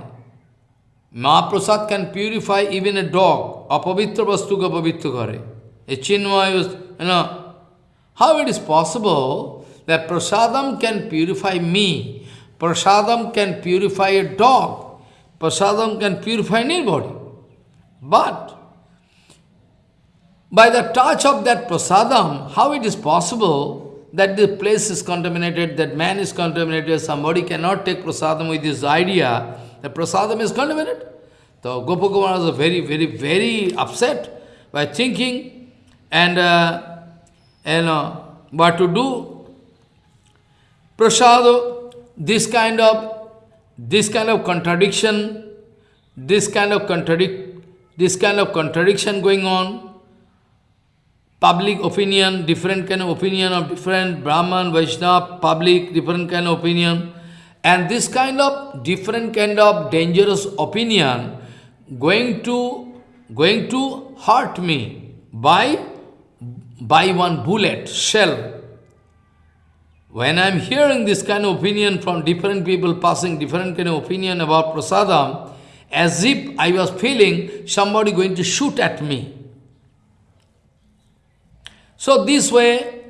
Mahaprasad can purify even a dog. Apavitra vastu ka pavitra kare. A chinmay you know, how it is possible that prasadam can purify me Prasadam can purify a dog. Prasadam can purify anybody. But by the touch of that prasadam, how it is possible that the place is contaminated, that man is contaminated, somebody cannot take prasadam with this idea that prasadam is contaminated? So Gopakumar was very, very, very upset by thinking and, uh, and uh, what to do. Prasad this kind of this kind of contradiction, this kind of contradict, this kind of contradiction going on, public opinion, different kind of opinion of different Brahman, Vaishnava, public, different kind of opinion, and this kind of different kind of dangerous opinion going to going to hurt me by by one bullet, shell, when I am hearing this kind of opinion from different people passing different kind of opinion about prasadam, as if I was feeling somebody going to shoot at me. So this way,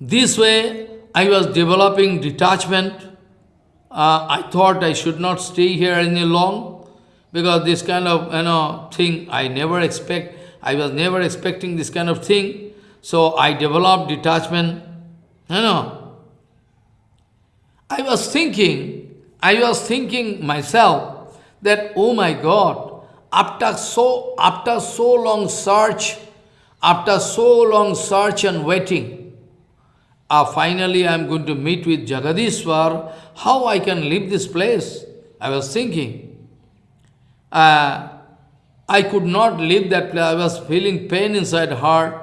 this way I was developing detachment. Uh, I thought I should not stay here any long because this kind of you know thing I never expect. I was never expecting this kind of thing. So I developed detachment. You know, I was thinking, I was thinking myself that, oh my God, after so, after so long search, after so long search and waiting, uh, finally I am going to meet with Jagadishwar, how I can leave this place? I was thinking. Uh, I could not leave that place. I was feeling pain inside heart.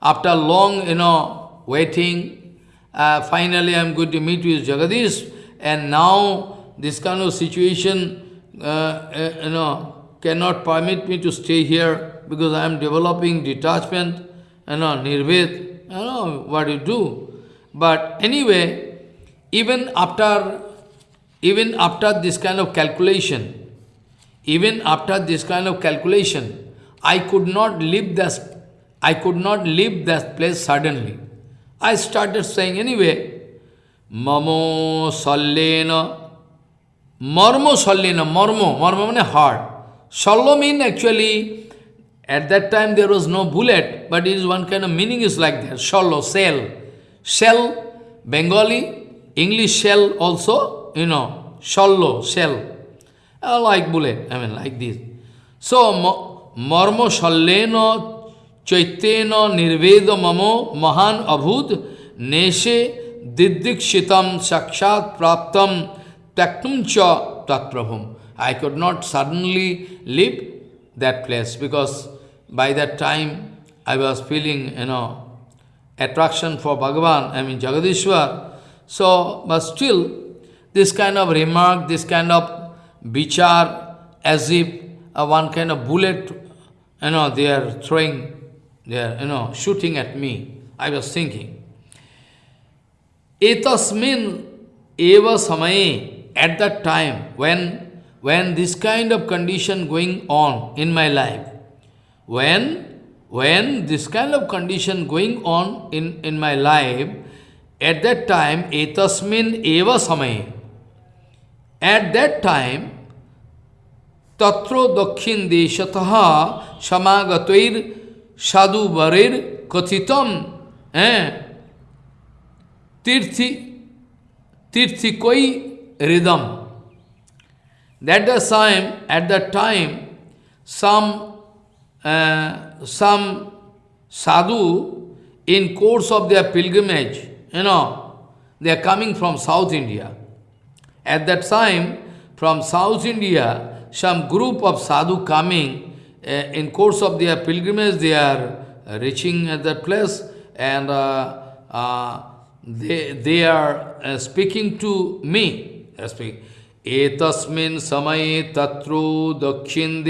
After long, you know, waiting, uh, finally I am going to meet with Jagadish, and now this kind of situation, uh, you know, cannot permit me to stay here because I am developing detachment, you know, nirved, you know, what you do. But anyway, even after, even after this kind of calculation, even after this kind of calculation, I could not leave this, I could not leave that place suddenly. I started saying anyway, Mamo Sallena, Marmo Sallena, Marmo, Marmo means heart. Sallo means actually, at that time there was no bullet, but it is one kind of meaning is like that, shell shell. Shell, Bengali, English shell also, you know, shallo, shell. I like bullet, I mean like this. So, marmo shalleno chaiteno nirveda mamo mahan abhud neshe didikshitam sakshat praptam taktum cha tatprabhum. I could not suddenly leave that place because by that time I was feeling, you know, attraction for Bhagavan, I mean Jagadishwar. So, but still, this kind of remark, this kind of bichar, as if uh, one kind of bullet, you know, they are throwing, they are, you know, shooting at me. I was thinking. Etasmin eva samaye, at that time, when, when this kind of condition going on in my life, when, when this kind of condition going on in, in my life, at that time, etasmin eva samaye, at that time, tatro dakshin deshataha samagatoir sadhu varir kathitam eh, tirthi, tirthikoi rhythm. That the time, at that time, some, uh, some sadhu, in course of their pilgrimage, you know, they are coming from South India. At that time, from South India, some group of sadhu coming, uh, in course of their pilgrimage, they are uh, reaching at that place, and uh, uh, they, they are uh, speaking to me. They are speaking. एतस्मिन् समये तत्रो दक्षिण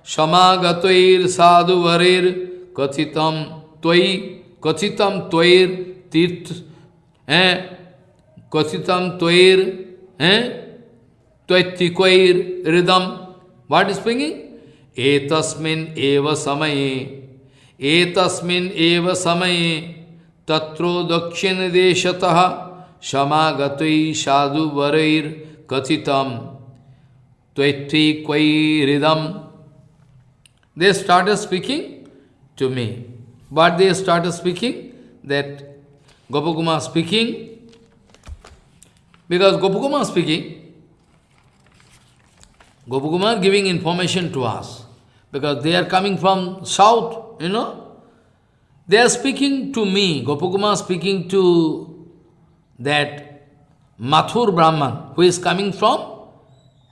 देशतः समागतैर साधुवरेर कथितम त्वयि कथितम त्वयिर तीर्थ हैं कथितम त्वयिर हैं त्वैत्तिक्वैर हृदम what is speaking एतस्मिन् एव समये एतस्मिन् एव समये तत्रो दक्षिण देशतः समागतै साधु वरैर कथितम त्वैत्थि क्वैरिदम they started speaking to me. But they started speaking that Gopakumar speaking, because Gopakumar speaking, Gopakumar giving information to us, because they are coming from south, you know. They are speaking to me, Gopakumar speaking to that Mathur Brahman, who is coming from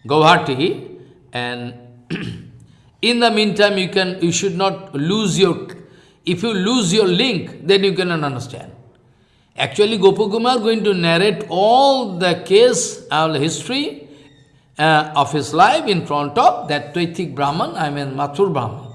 Guwahati, and in the meantime, you can you should not lose your if you lose your link, then you cannot understand. Actually, Gopakumar going to narrate all the case, all the history uh, of his life in front of that Tvaitik Brahman, I mean Mathur Brahman.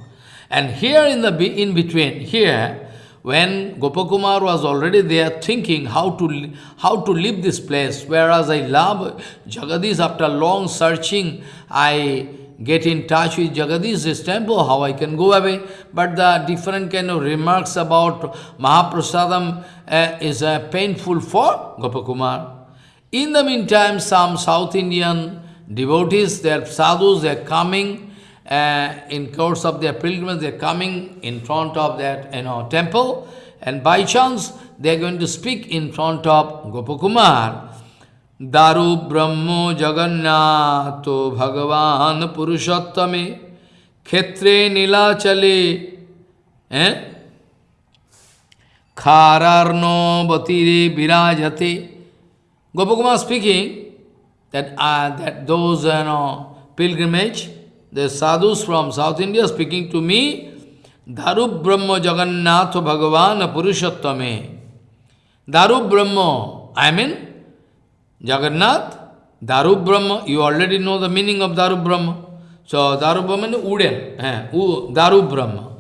And here in the in between, here, when Gopakumar was already there thinking how to how to leave this place, whereas I love Jagadish after long searching, I get in touch with Jagadish's temple, how I can go away. But the different kind of remarks about Mahaprasadam uh, is uh, painful for Gopakumar. In the meantime, some South Indian devotees, their sadhus, they are coming uh, in course of their pilgrimage, they are coming in front of that you know, temple, and by chance, they are going to speak in front of Gopakumar. दारु ब्रह्मो जगन्नाथो भगवान पुरुषोत्तमे क्षेत्रे नीलाचले खारार्नो बतीरे विराजते Gopakumar speaking that, uh, that those you know, pilgrimage, the sadhus from South India speaking to me, Daru Brahma Jagannath Bhagavan Purushottame. Daru Brahma, I mean, Jagannath, Daru Brahma, you already know the meaning of Daru Brahma. So Daru Brahma is Uden, eh, Daru Brahma.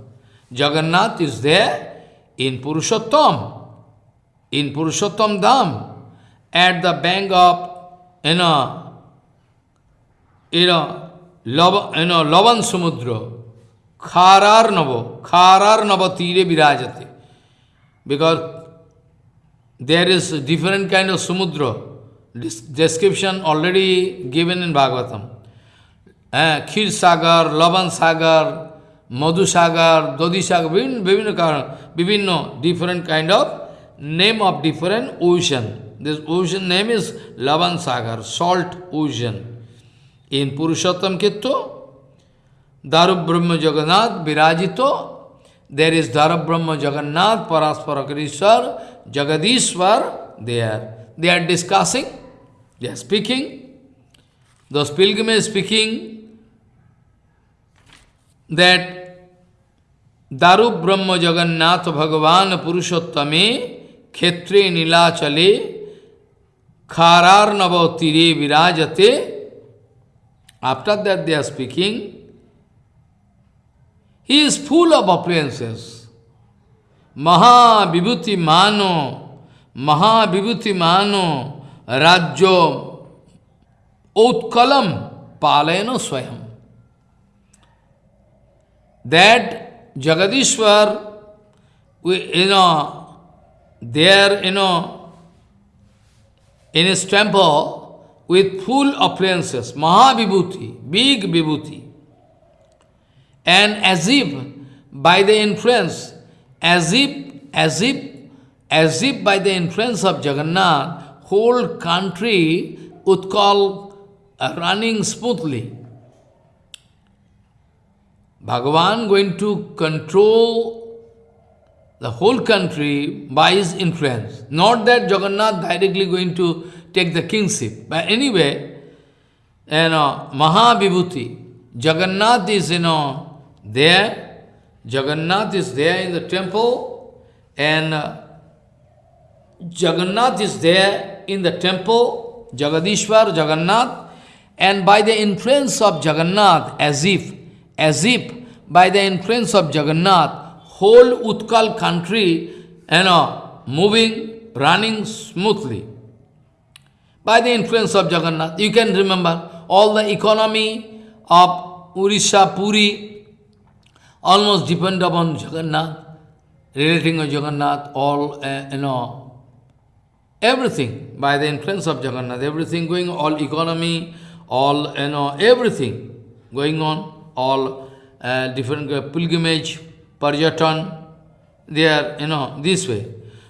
Jagannath is there in Purushottam, in Purushottam Dham, at the bank of, you know, you know, Lava, you know, Lavan Samudra, Kharar Navo, Kharar Nava Tire Virajate. Because there is different kind of Samudra, description already given in Bhagavatam. Uh, Khir Sagar, Lavan Sagar, Madhu Sagar, Dodi Sagar, Vivino, Vivino, different kind of name of different ocean. This ocean name is Lavan Sagar, salt ocean. In Purushottam Kitto, Daru Brahma Jagannath, Virajito, there is Daru Brahma Jagannath, Parasparakriswar, Jagadishwar, there. They are discussing they are speaking, those pilgrims speaking, that Daru Brahma Jagannath Bhagavan Purushottame Khetre Nilachale Kharar Navautire Virajate. After that they are speaking. He is full of appearances. Maha Vibhuti Mano, Maha Vibhuti Mano, Rajyo Utkalam Palayano Swayam. That Jagadishwar, we, you know, there, you know, in his temple with full appliances, Mahavibhuti, big Vibhuti. And as if by the influence, as if, as if, as if by the influence of Jagannath, whole country Utkal uh, running smoothly. Bhagavan going to control the whole country by his influence. Not that Jagannath directly going to take the kingship. But anyway, you know, Mahavibhuti, Jagannath is, you know, there. Jagannath is there in the temple and uh, Jagannath is there in the temple, Jagadishwar, Jagannath, and by the influence of Jagannath, as if as if by the influence of Jagannath, whole Utkal country, you know, moving, running smoothly. By the influence of Jagannath, you can remember all the economy of Urisha, Puri, almost depend upon Jagannath, relating of Jagannath, all, uh, you know, everything by the influence of Jagannath, everything going, all economy, all, you know, everything going on, all uh, different uh, pilgrimage, parjatan, they are, you know, this way.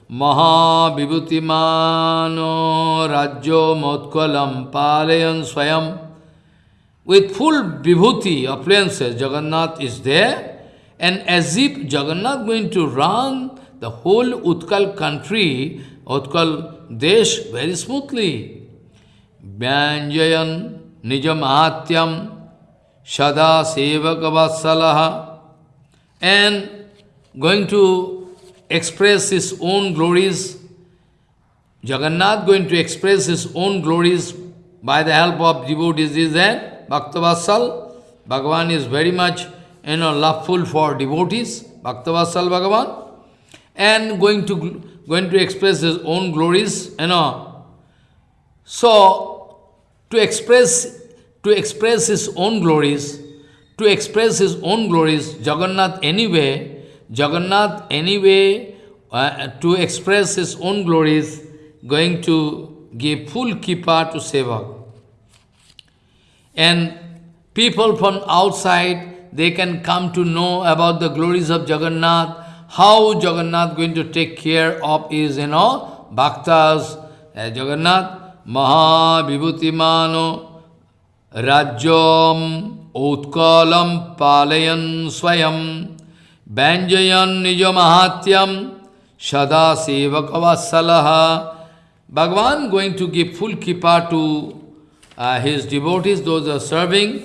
Maha Vibhutimano Rajyo Motkalam Palayan Swayam. With full vibhuti, appliances, Jagannath is there, and as if Jagannath going to run the whole Utkal country, Utkal Desh, very smoothly. Vyanjayan Nijam Ahatyam Sada Sevakavatsalaha and going to express his own glories. Jagannath going to express his own glories by the help of devotees is there. Bhaktavatsal, Bhagavan is very much you know, loveful for devotees, Bhaktavatsal Bhagavan, and going to going to express his own glories, you know. So, to express to express his own glories, to express his own glories, Jagannath anyway, Jagannath anyway, uh, to express his own glories, going to give full kripa to Sevak. And people from outside, they can come to know about the glories of Jagannath, how Jagannath going to take care of his, you know, bhaktas. Uh, Jagannath, Maha Vibhutimano Rajyam Utkalam Palayan Swayam Banjayan Nijamahatyam Sada Sevakavasalaha Bhagavan going to give full kripa to uh, his devotees, those are serving,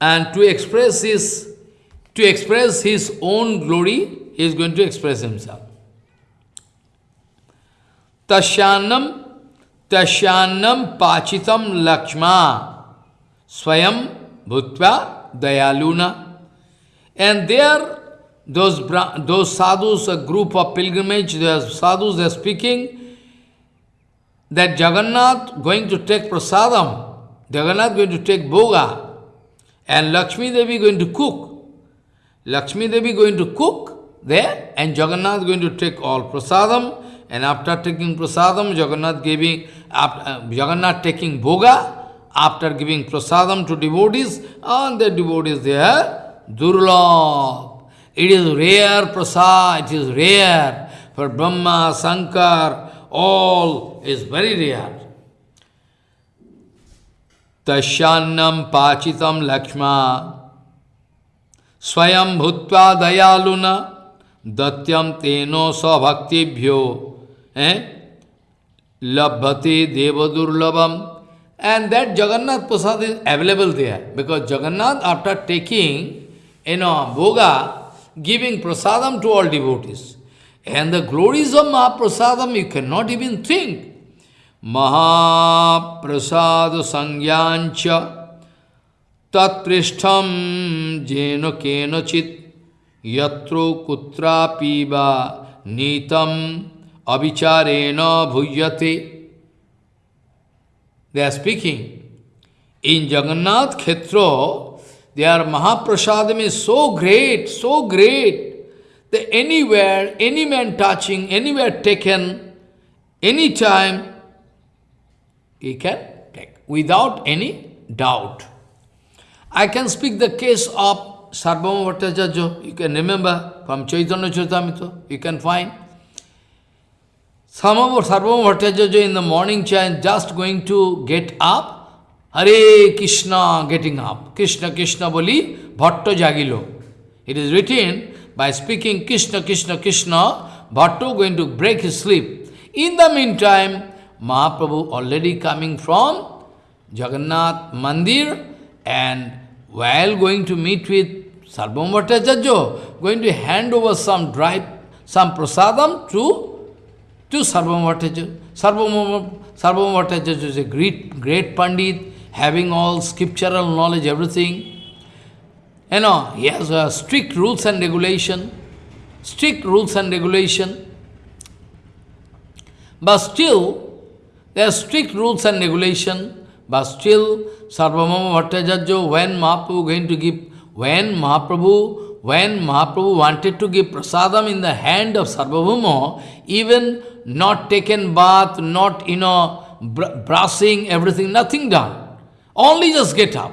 and to express his to express his own glory, he is going to express himself. Tasyanam, tasyanam pachitam lakshma. Swayam Bhutva Dayaluna. And there, those, those sadhus, a group of pilgrimage, are sadhus, they are speaking that Jagannath going to take prasadam, Jagannath going to take bhoga, and Lakshmi Devi going to cook. Lakshmi Devi going to cook there, and Jagannath going to take all prasadam, and after taking prasadam, Jagannath giving, uh, Jagannath taking bhoga, after giving prasadam to devotees, and the devotees there, durlabh. It is rare prasad, it is rare. For Brahma, Sankar, all is very rare. Tashyannam pachitam lakshma swayam bhutva dayaluna दत्यम तेनो स्वभक्तिभ्यो लभते देव दुर्लभम and that Jagannath prasad is available there because Jagannath after taking in a bhoga giving prasadam to all devotees and the glories of mahaprasadam you can not even think mahaprasad संज्ञाच च तत्पृष्ठम जेन केनचित यत्रो कुत्रापीबा नीतम अविचारेण भूयते। They are speaking in Jagannath Kshetra they are mahaprasad में so great so great the anywhere any man touching any anywhere taken any time he can take without any doubt I can speak the case of Sarvabhauma Bhattacharya, you can remember from Chaitanya Charitamrita, you can find. Some of Sarvabhauma Bhattacharya in the morning chant just going to get up, Hare Krishna getting up. Krishna Krishna boli Bhatto jagilo. It is written by speaking Krishna Krishna Krishna, Bhatto going to break his sleep. In the meantime, Mahaprabhu already coming from Jagannath Mandir and while going to meet with Sarvabhauma Bhattacharya, going to hand over some dry, some prasadam to, to Bhattacharya. Sarvabhauma Bhattacharya is a great, great Pandit, having all scriptural knowledge, everything. You know, he has uh, strict rules and regulation, strict rules and regulation. But still, there are strict rules and regulation, but still, Sarvabhauma Bhattacharya, when Mahaprabhu going to give, when Mahaprabhu, when Mahaprabhu wanted to give prasadam in the hand of Sarvabhauma, even not taken bath, not, you know, br brushing, everything, nothing done. Only just get up.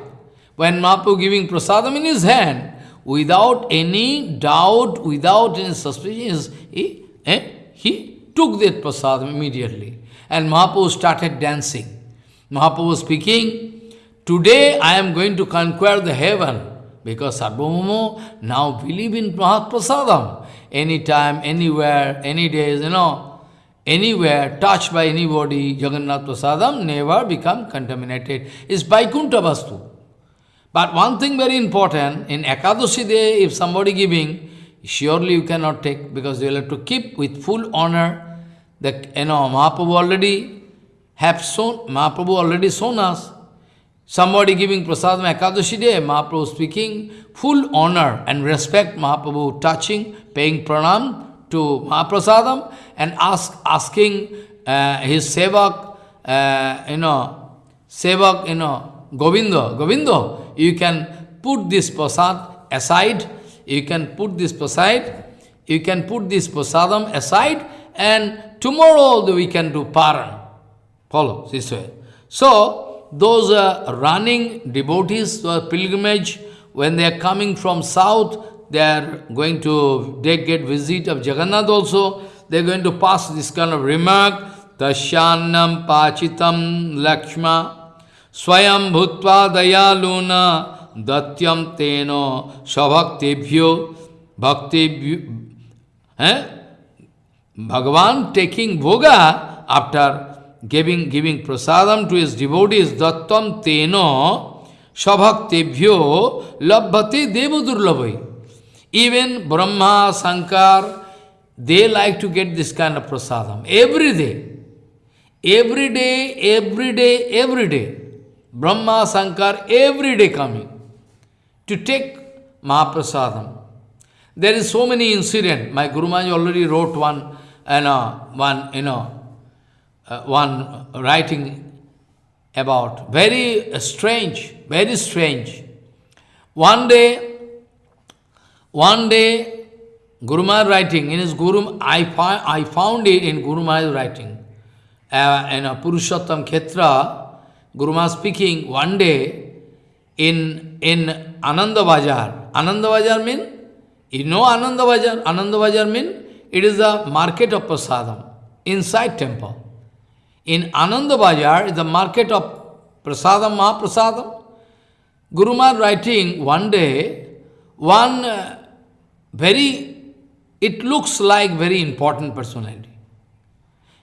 When Mahaprabhu giving prasadam in his hand, without any doubt, without any suspicion, he, eh, he took that prasadam immediately. And Mahaprabhu started dancing. Mahaprabhu speaking, Today I am going to conquer the heaven. Because Sarvabhauma now believe in Mahaprasadam. Anytime, anywhere, any days, you know, anywhere, touched by anybody, Jagannath Prasadam never become contaminated. It's Vaikuntha Vastu. But one thing very important, in Ekadashi day, if somebody giving, surely you cannot take, because you will have to keep with full honor. The, you know, Mahaprabhu already have shown, Mahaprabhu already shown us. Somebody giving prasadam Ekadashi day, Mahaprabhu speaking, full honor and respect Mahaprabhu touching, paying pranam, to Mahaprasadam and ask, asking uh, his sevak, uh, you know, sevak, you know, Govinda, Govinda, you can put this prasad aside, you can put this prasad, you can put this prasadam aside and tomorrow we can do paran. Follow this way. So, those uh, running devotees, uh, pilgrimage, when they are coming from south, they are going to they get visit of Jagannath also, they are going to pass this kind of remark, Tashyannam Pachitam Lakshma Swayam Bhutva Dayaluna Datyam Teno Svabhaktebhyo Bhaktebhyo eh? Bhagavan taking bhoga after giving giving prasadam to his devotees, Dattam Teno Svabhaktebhyo Labhate Devadurlavai. Even Brahma, Sankar, they like to get this kind of prasadam every day. Every day, every day, every day. Brahma, Sankar, every day coming to take Mahaprasadam. There is so many incident. My Guru Maharaj already wrote one, know, one, you know, uh, one writing about. Very strange, very strange. One day, one day, Guru Maharaj writing, in his Guru, I, I found it in Guru Maharaj writing, uh, in a Purushottam Khetra, Guru Maharaj speaking one day in, in Ananda Bajar. Ananda Bajar mean, you know Ananda Bajar? Ananda Bajar mean, it is a market of prasadam, inside temple. In Ananda Bajar is the market of prasadam, Mahaprasadam. Guru Maharaj writing one day, one uh, very, it looks like very important personality.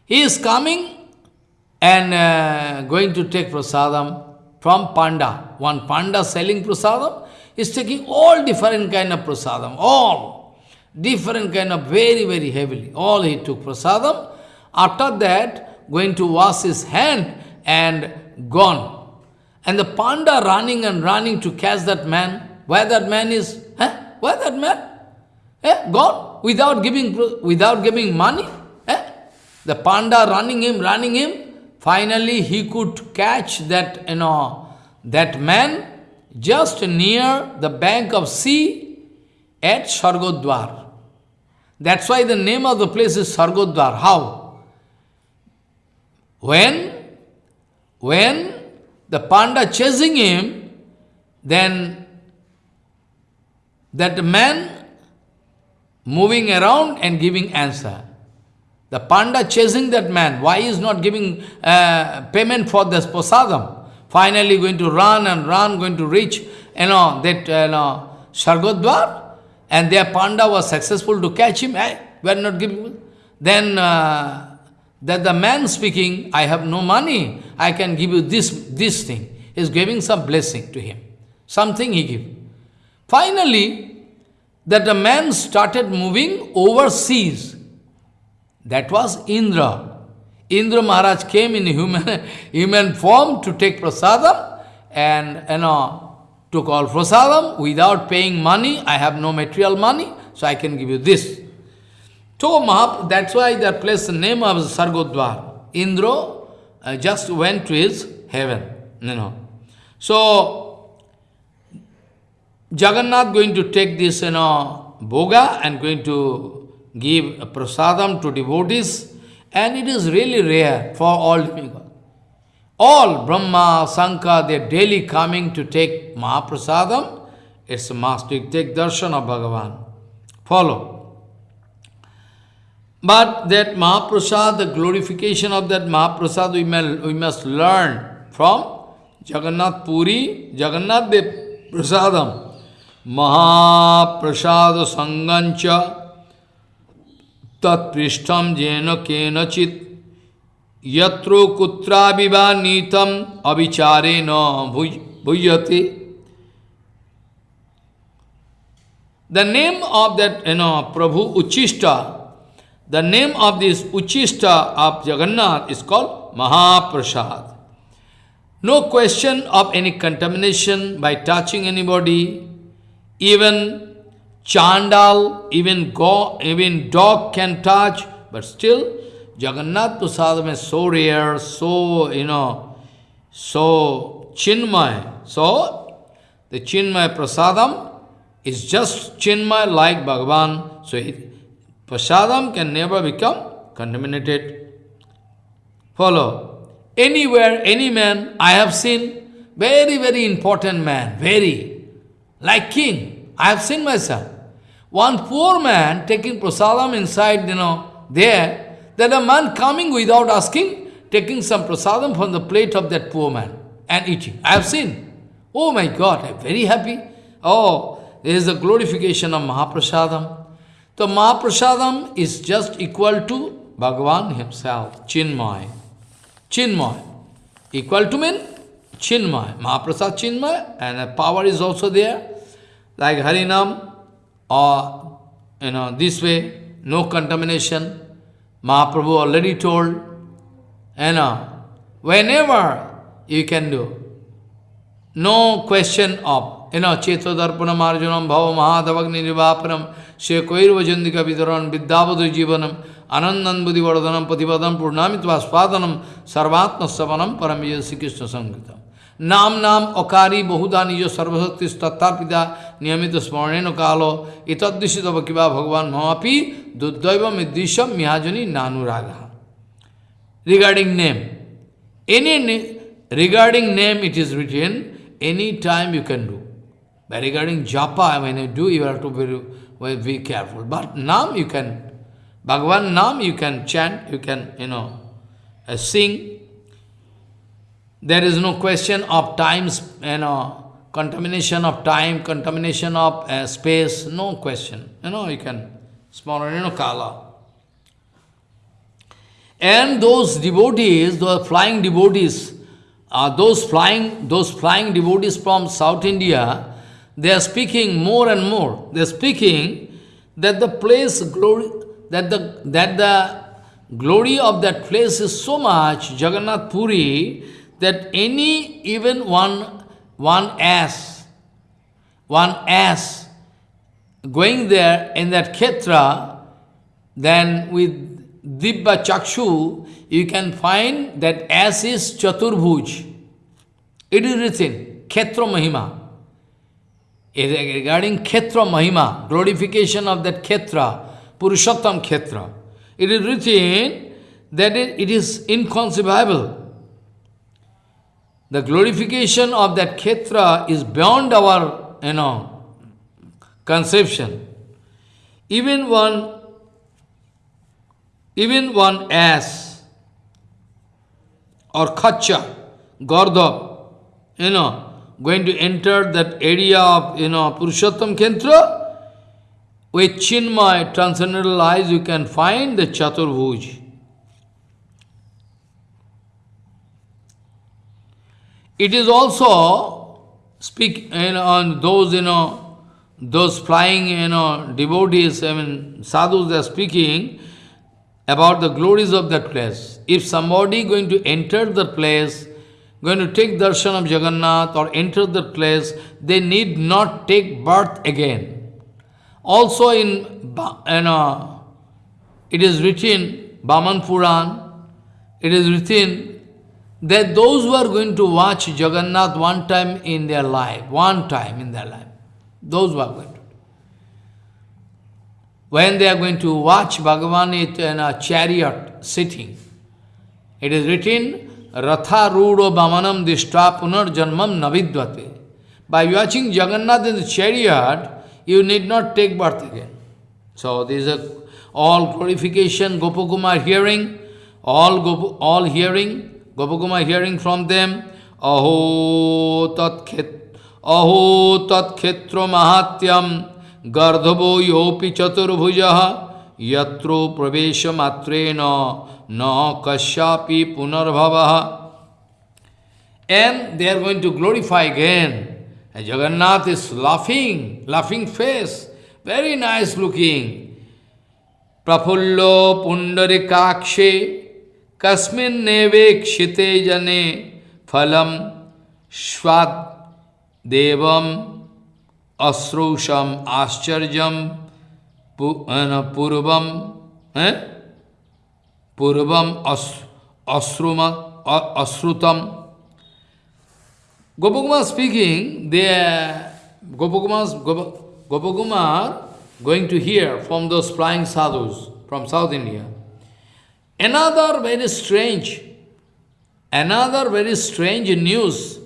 He is coming and uh, going to take prasadam from Panda. One Panda selling prasadam, He's taking all different kind of prasadam, all. Different kind of very, very heavily. All he took prasadam. After that, going to wash his hand and gone. And the panda running and running to catch that man. Where that man is? Huh? Where that man? Eh? Gone? Without giving, without giving money? Eh? The panda running him, running him. Finally, he could catch that, you know, that man just near the bank of sea at Swargadwar. That's why the name of the place is Swargadwar. How? When, when the panda chasing him, then that man moving around and giving answer. The panda chasing that man, why is not giving uh, payment for this prasadam? Finally going to run and run, going to reach, you know, that, you know, Swargadwar, and their panda was successful to catch him. Hey, we are not giving. Then uh, that the man speaking, I have no money, I can give you this, this thing. Is giving some blessing to him. Something he give. Finally, that the man started moving overseas. That was Indra. Indra Maharaj came in human, human form to take prasadam and you know, took all prasadam without paying money. I have no material money, so I can give you this. So Mahap, that's why they placed the name of Swargadwar. Indra uh, just went to his heaven. You know. So Jagannath going to take this you know, bhoga and going to give prasadam to devotees. And it is really rare for all people. All Brahma, Sankar, they are daily coming to take Mahaprasadam. It's a must to take darshan of Bhagavan. Follow. But that Mahaprasad, the glorification of that Mahaprasad, we, may, we must learn from Jagannath Puri, Jagannath Dev Prasadam, Mahaprasad Sangancha, Tat Prishtam Jena Chit Yatro Kutra Vivanitam Abhichare No Bhujyate. The name of that, you know, Prabhu Uchishta, the name of this Uchishta of Jagannath is called Mahaprasad. No question of any contamination by touching anybody, even Chandal, even go, even dog can touch, but still Jagannath Prasadam is so rare, so, you know, so chinmay. So, the chinmay Prasadam is just chinmay like Bhagavan. So, it, Prasadam can never become contaminated. Follow. Anywhere, any man, I have seen very, very important man, very, like king. I have seen myself. One poor man taking prasadam inside, you know, there, that a man coming without asking, taking some prasadam from the plate of that poor man and eating. I have seen. Oh my God, I'm very happy. Oh, there is a glorification of Mahaprasadam. The Mahaprasadam is just equal to Bhagavan himself, Chinmay. Chinmay. Equal to mean Chinmay. Mahaprasad Chinmay, and the power is also there. Like Harinam, or you know this way, no contamination. Mahaprabhu already told, you know, whenever you can do, no question of, you know, Cheto Darpanam Arjunam Bhava Mahadavagni Nivapanam Shekoirva Jandika Vidaran Vidyavadu Jivanam Anandan Buddhi Vardhanam Patipadam Purnamitva Spadanam Sarvatma Savanam Paramaya Sri Krishna Sangitam. नाम नाम अकारी बहुधा निज सर्वशक्ति तत्तार्पिता नियमित स्मरण कालो इतदृशित किवा भगवान ममापी दुर्दैव मिदृशम मिहाजनी नानुराग regarding name any regarding name it is retain any time you can do By regarding japa, when you do, you have to be very careful. But nam you can, Bhagavan nam you can chant, you can, you know, uh, sing, There is no question of times, you know, contamination of time, contamination of uh, space, no question. You know, you can, small, you know, kala. And those devotees, those flying devotees, uh, those flying, those flying devotees from South India, they are speaking more and more. They are speaking that the place glory, that the that the glory of that place is so much, Jagannath Puri, that any even one one ass, one ass going there in that Khetra, then with Dibba Chakshu, you can find that ass is Chaturbhuj. It is written, Khetra Mahima. Regarding Khetra Mahima, glorification of that Khetra, Purushottam Khetra, it is written that it is inconceivable. The glorification of that Khetra is beyond our, you know, conception. Even one, even one ass or khacha, Gardab, you know, going to enter that area of, you know, Purushottam Khetra, with Chinmay, transcendental eyes, you can find the Chaturbhuj. It is also, speak you know, on those, you know, those flying, you know, devotees, I mean, sadhus, they are speaking about the glories of that place. If somebody going to enter the place, going to take darshan of Jagannath or enter the place, they need not take birth again. Also in, you know, it is written, Baman Puran, it is written that those who are going to watch Jagannath one time in their life, one time in their life, those who are going to. When they are going to watch Bhagavan in a chariot sitting, it is written, Ratha Rudo Bamanam Dishta Punar Janmam Navidvate. By watching Jagannath in the chariot, you need not take birth again. So these are all glorification, Gopakumar hearing, all Gop all hearing, Gopakumar hearing from them, Aho tat khet, Aho mahatyam, Gardhavo yopi chaturbhujaha, Yatro pravesha matrena, no kasyapi punarbhavaha. And they are going to glorify again. And Jagannath is laughing, laughing face, very nice looking. Prafullo pundarikakshe kasmin nevekshite jane phalam swad devam asrusham ascharjam purvam eh? Purvam as, asruma, asrutam. Gopakumar speaking, they Gopakumar's, Gopakumar going to hear from those flying sadhus from South India. Another very strange, another very strange news,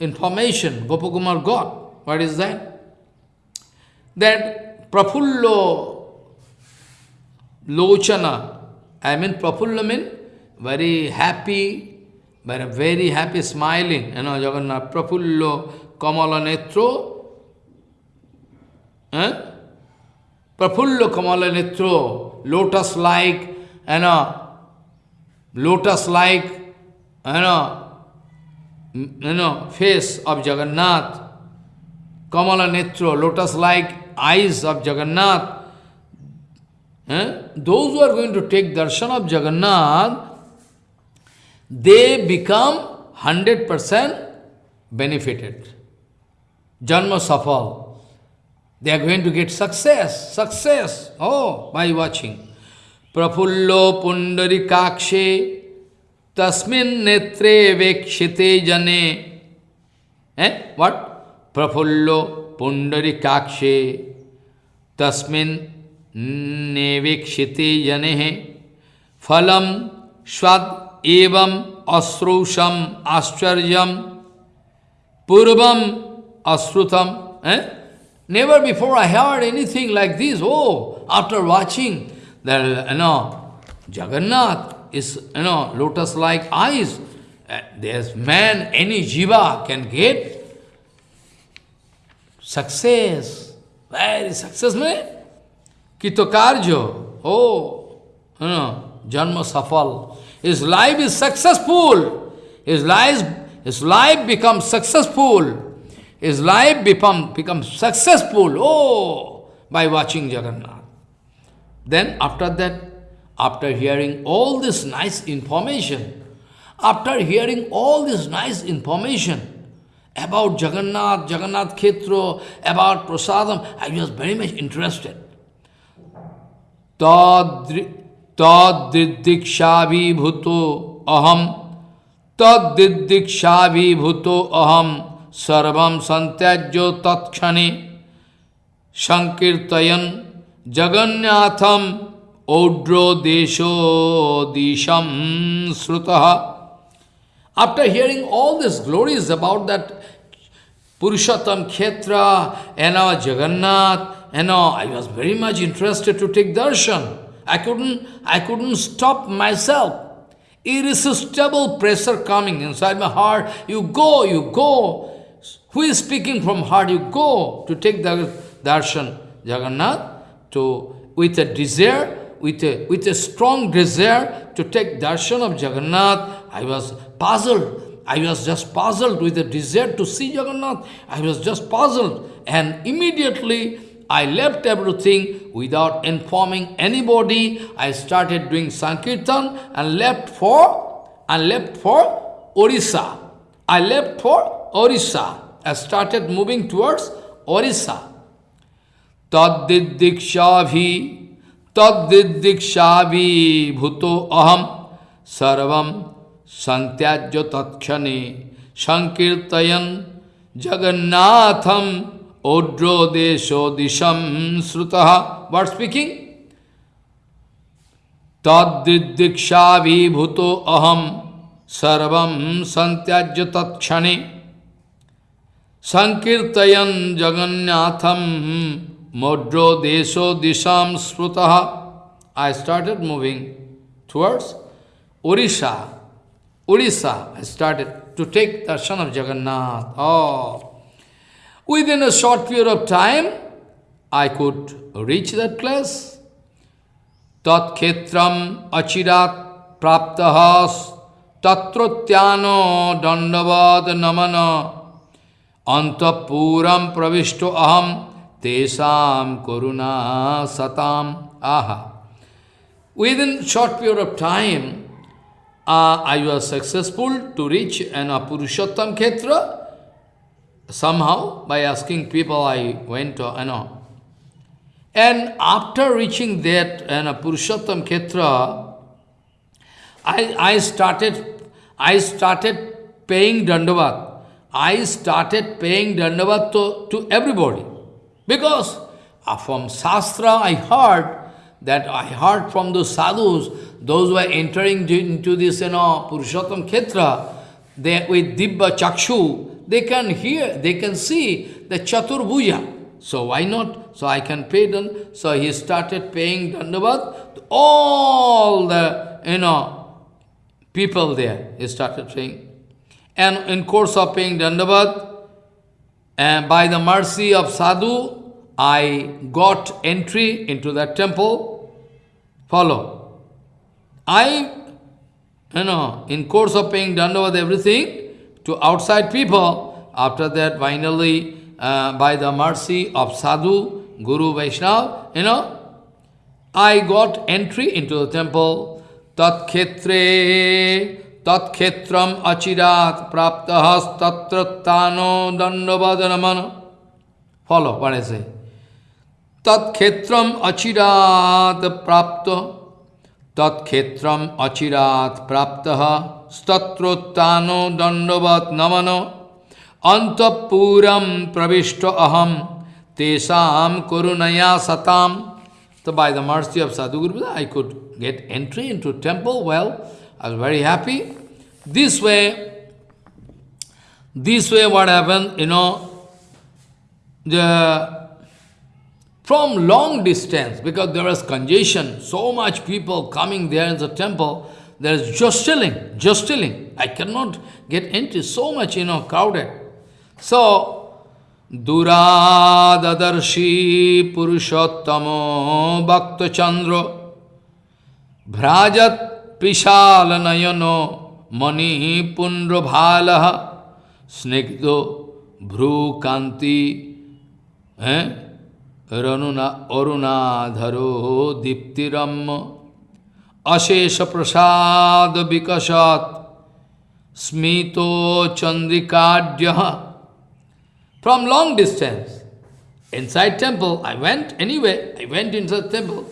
information Gopakumar got. What is that? That Prafullo Lochana, I mean Prafulla mean very happy, very, very happy, smiling. You know, Jagannath, Prafullo, Kamala Netro. Eh? Prafullo Kamala Netro, lotus-like, you know, lotus-like, you know, you know, face of Jagannath. Kamala Netro, lotus-like eyes of Jagannath. Eh? Those who are going to take darshan of Jagannath, they become 100% benefited. Janma safal. They are going to get success, success. Oh, by watching. Prafullo pundari kakshe tasmin netre vekshite jane. Eh? What? Prafullo pundari तस्वीक्षिते जने फल स्वश्रौषम आश्चर्य पूर्व अश्रुतम never before I heard anything like this हो after watching no Jagannath is you know lotus like eyes this man any jiva can get success Very successful. Kitokarjo, oh, you know, Janma Safal. His life is successful. His life, his life becomes successful his life become, becomes successful, oh, by watching Jagannath. Then after that, after hearing all this nice information, after hearing all this nice information about Jagannath, Jagannath Khetro, about Prasadam, I was very much interested. Tad-dikshabhibhuto aham Tad-dikshabhibhuto aham sarvam santyajyo tatkhane Sankirtayan Jagannatham Odro Desho Disham Srutaha After hearing all these glories about that Purushottam Khetra and Jagannath, all, I was very much interested to take darshan. I couldn't, I couldn't stop myself. Irresistible pressure coming inside my heart. You go, you go. Who is speaking from heart? You go to take the darshan. Jagannath, to, with a desire, with a, with a strong desire to take darshan of Jagannath, I was puzzled. I was just puzzled with the desire to see Jagannath. I was just puzzled. And immediately I left everything without informing anybody. I started doing Sankirtan and left for and left for Orissa. I left for Orissa. I started moving towards Orissa. Taddidikshabhi Taddidikshabhi Bhuto Aham Sarvam Santyajya Tatkhane Sankirtayan Jagannatham Odro Desho Disham Srutaha. What speaking? Taddidikshabhi Bhuto Aham Sarvam Santyajya Tatkhane Sankirtayan Jagannatham Modro Desho Disham Sprutaha. I started moving towards Orissa. Orissa, I started to take darshan of Jagannath. Oh, within a short period of time, I could reach that place. Tat khetram achirat praptahas tatrotyano dandavad namana antapuram pravishto aham tesam karuna satam aha. Within short period of time, uh, I was successful to reach an Purushottam Khetra. Somehow, by asking people, I went to, you know. And after reaching that uh, Purushottam Khetra, I, I started, I started paying dandavat. I started paying dandavat to, to everybody. Because uh, from Shastra I heard that I heard from those sadhus, those who are entering into this, you know, Purushottam Khetra, they, with Dibba Chakshu, they can hear, they can see the Chaturbhuja. So why not? So I can pay them. So he started paying Dandavat to all the, you know, people there. He started paying. And in course of paying Dandavat, and by the mercy of Sadhu, I got entry into that temple. Follow. I, you know, in course of paying Dandavat everything to outside people, after that finally, uh, by the mercy of Sadhu, Guru Vaishnava, you know, I got entry into the temple. Tat khetre tat khetram achirat praptahas tatrattano dandavadanaman. Follow what I say. Tat khetram achirat prapta tat khetram achirat praptaha statrottano dandavat namano antapuram pravishta aham tesam korunaya satam. So by the mercy of Sadhguru, I could get entry into temple. Well, I was very happy. This way, this way what happened, you know, the from long distance, because there was congestion, so much people coming there in the temple, there is jostling, jostling. I cannot get entry, so much, you know, crowded. So, Duradadarshi Purushottamo Bhakta Chandra Bhrajat Pishala Nayano Mani Pundra Bhalaha Snigdo Bhru Kanti, eh? From long distance, inside temple, I went anyway, I went inside temple.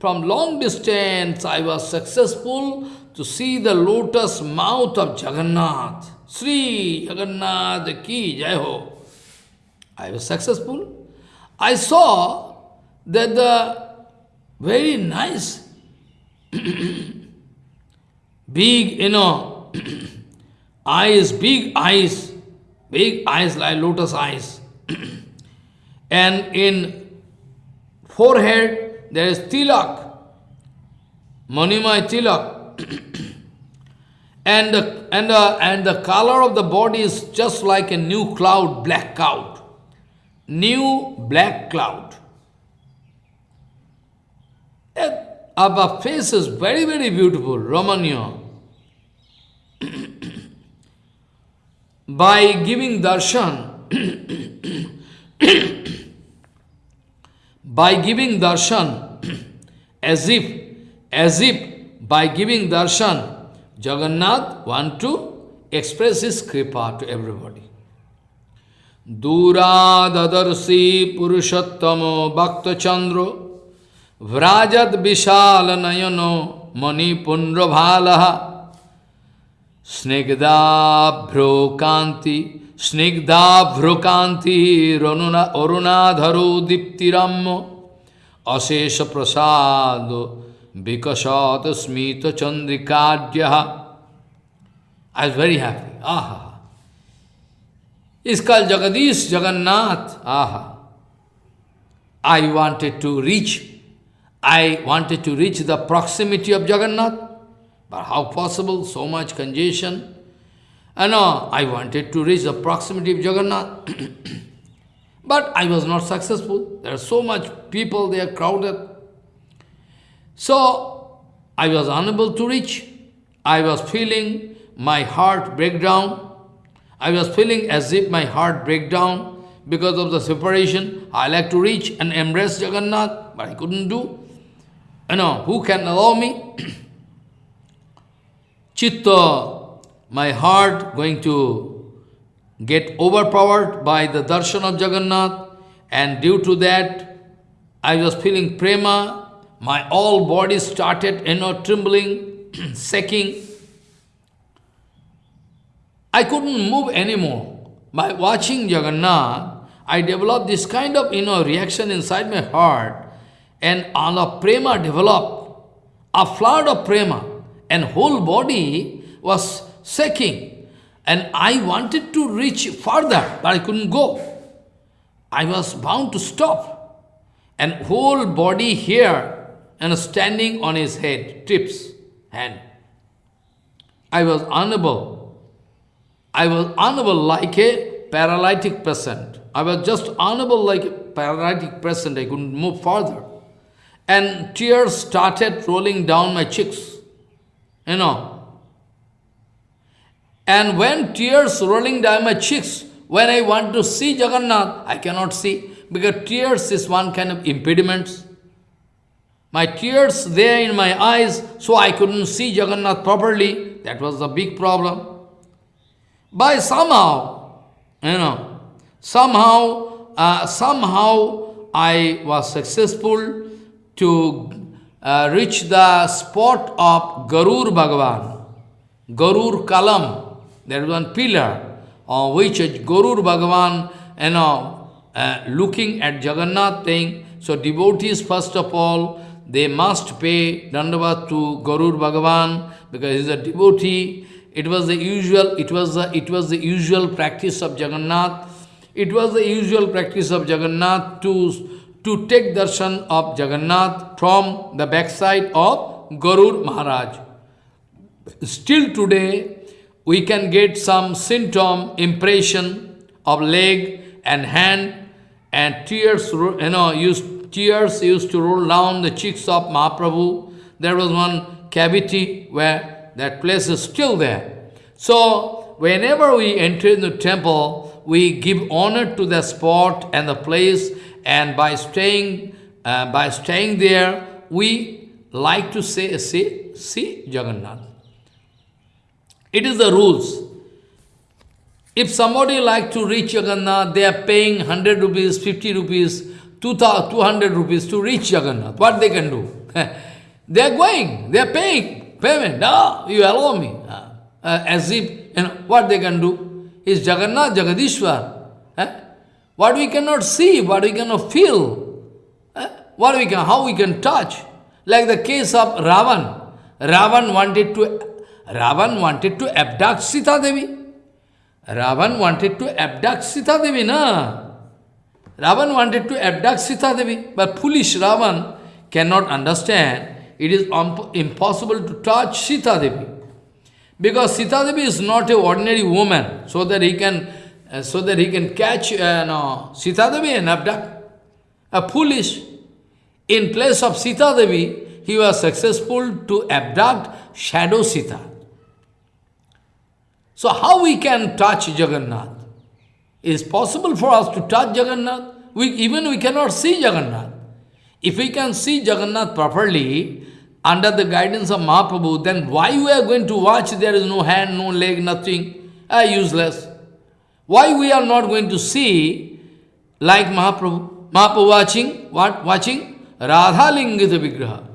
From long distance, I was successful to see the lotus mouth of Jagannath. Sri Jagannath ki jai ho. I was successful. I saw that the very nice, big, you know, eyes, big eyes, big eyes like lotus eyes. and in forehead there is tilak, Manimai tilak. and, the, and, the, and the color of the body is just like a new cloud, black cloud. New black cloud. Our face is very, very beautiful, Ramanya. By giving darshan, by giving darshan, as if, as if by giving darshan, Jagannath want to express his kripa to everybody. दूरादर्शी पुरुषोत्तम भक्तचंद्र व्राजद विशाल नयन मणिपुंड्रभाल स्निग्धाभ्रो कांति स्निग्धाभ्रो कांति अरुणाधरो दीप्तिरम अशेष प्रसाद विकसत स्मित चंद्रिकाड्य आई वेरी हैप्पी आहा It's called Jagadish Jagannath. Aha. I wanted to reach, I wanted to reach the proximity of Jagannath. But how possible? So much congestion. And uh, I wanted to reach the proximity of Jagannath. but I was not successful. There are so much people, they are crowded. So, I was unable to reach. I was feeling my heart break down. I was feeling as if my heart break down because of the separation. I like to reach and embrace Jagannath, but I couldn't do. You know, who can allow me? Chitta, my heart going to get overpowered by the darshan of Jagannath, and due to that, I was feeling prema, my all body started, you know, trembling, shaking. I couldn't move anymore. By watching Jagannath, I developed this kind of, you know, reaction inside my heart, and all of prema developed, a flood of prema, and whole body was shaking. And I wanted to reach further, but I couldn't go. I was bound to stop. And whole body here and standing on his head, tips, hand. I was unable. I was unable like a paralytic person. I was just unable like a paralytic person. I couldn't move further. And tears started rolling down my cheeks. You know. And when tears rolling down my cheeks, when I want to see Jagannath, I cannot see. Because tears is one kind of impediment. My tears there in my eyes, so I couldn't see Jagannath properly. That was the big problem. By somehow, you know, somehow, uh, somehow I was successful to uh, reach the spot of Garur Bhagavan, Garur Kalam, there is one pillar on which Garur Bhagavan, you know, uh, looking at Jagannath thing. So devotees first of all, they must pay dandavat to Garur Bhagavan because he is a devotee. It was the usual, it was the it was the usual practice of Jagannath. It was the usual practice of Jagannath to, to take darshan of Jagannath from the backside of Garur Maharaj. Still today, we can get some symptom, impression of leg and hand and tears, you know, used tears used to roll down the cheeks of Mahaprabhu. There was one cavity where that place is still there. So, whenever we enter in the temple, we give honor to the spot and the place, and by staying, uh, by staying there, we like to say, see, see Jagannath. It is the rules. If somebody like to reach Jagannath, they are paying 100 rupees, 50 rupees, 200 rupees to reach Jagannath. What they can do? they are going, they are paying payment. No, you allow me. Uh, uh, as if, you know, what they can do? Is Jagannath, Jagadishwar. Eh? What we cannot see, what we cannot feel, eh? what we can, how we can touch. Like the case of Ravan. Ravan wanted to, Ravan wanted to abduct Sita Devi. Ravan wanted to abduct Sita Devi, na? Ravan wanted to abduct Sita Devi, but foolish Ravan cannot understand it is impossible to touch Sita Devi. Because Sita Devi is not an ordinary woman, so that he can, uh, so that he can catch uh, no, Sita Devi and abduct. A foolish. In place of Sita Devi, he was successful to abduct shadow Sita. So how we can touch Jagannath? Is possible for us to touch Jagannath. We, even we cannot see Jagannath. If we can see Jagannath properly, under the guidance of Mahaprabhu, then why we are going to watch there is no hand, no leg, nothing? Ah, useless. Why we are not going to see like Mahaprabhu? Mahaprabhu watching, what? Watching? Radha Lingita Vigraha.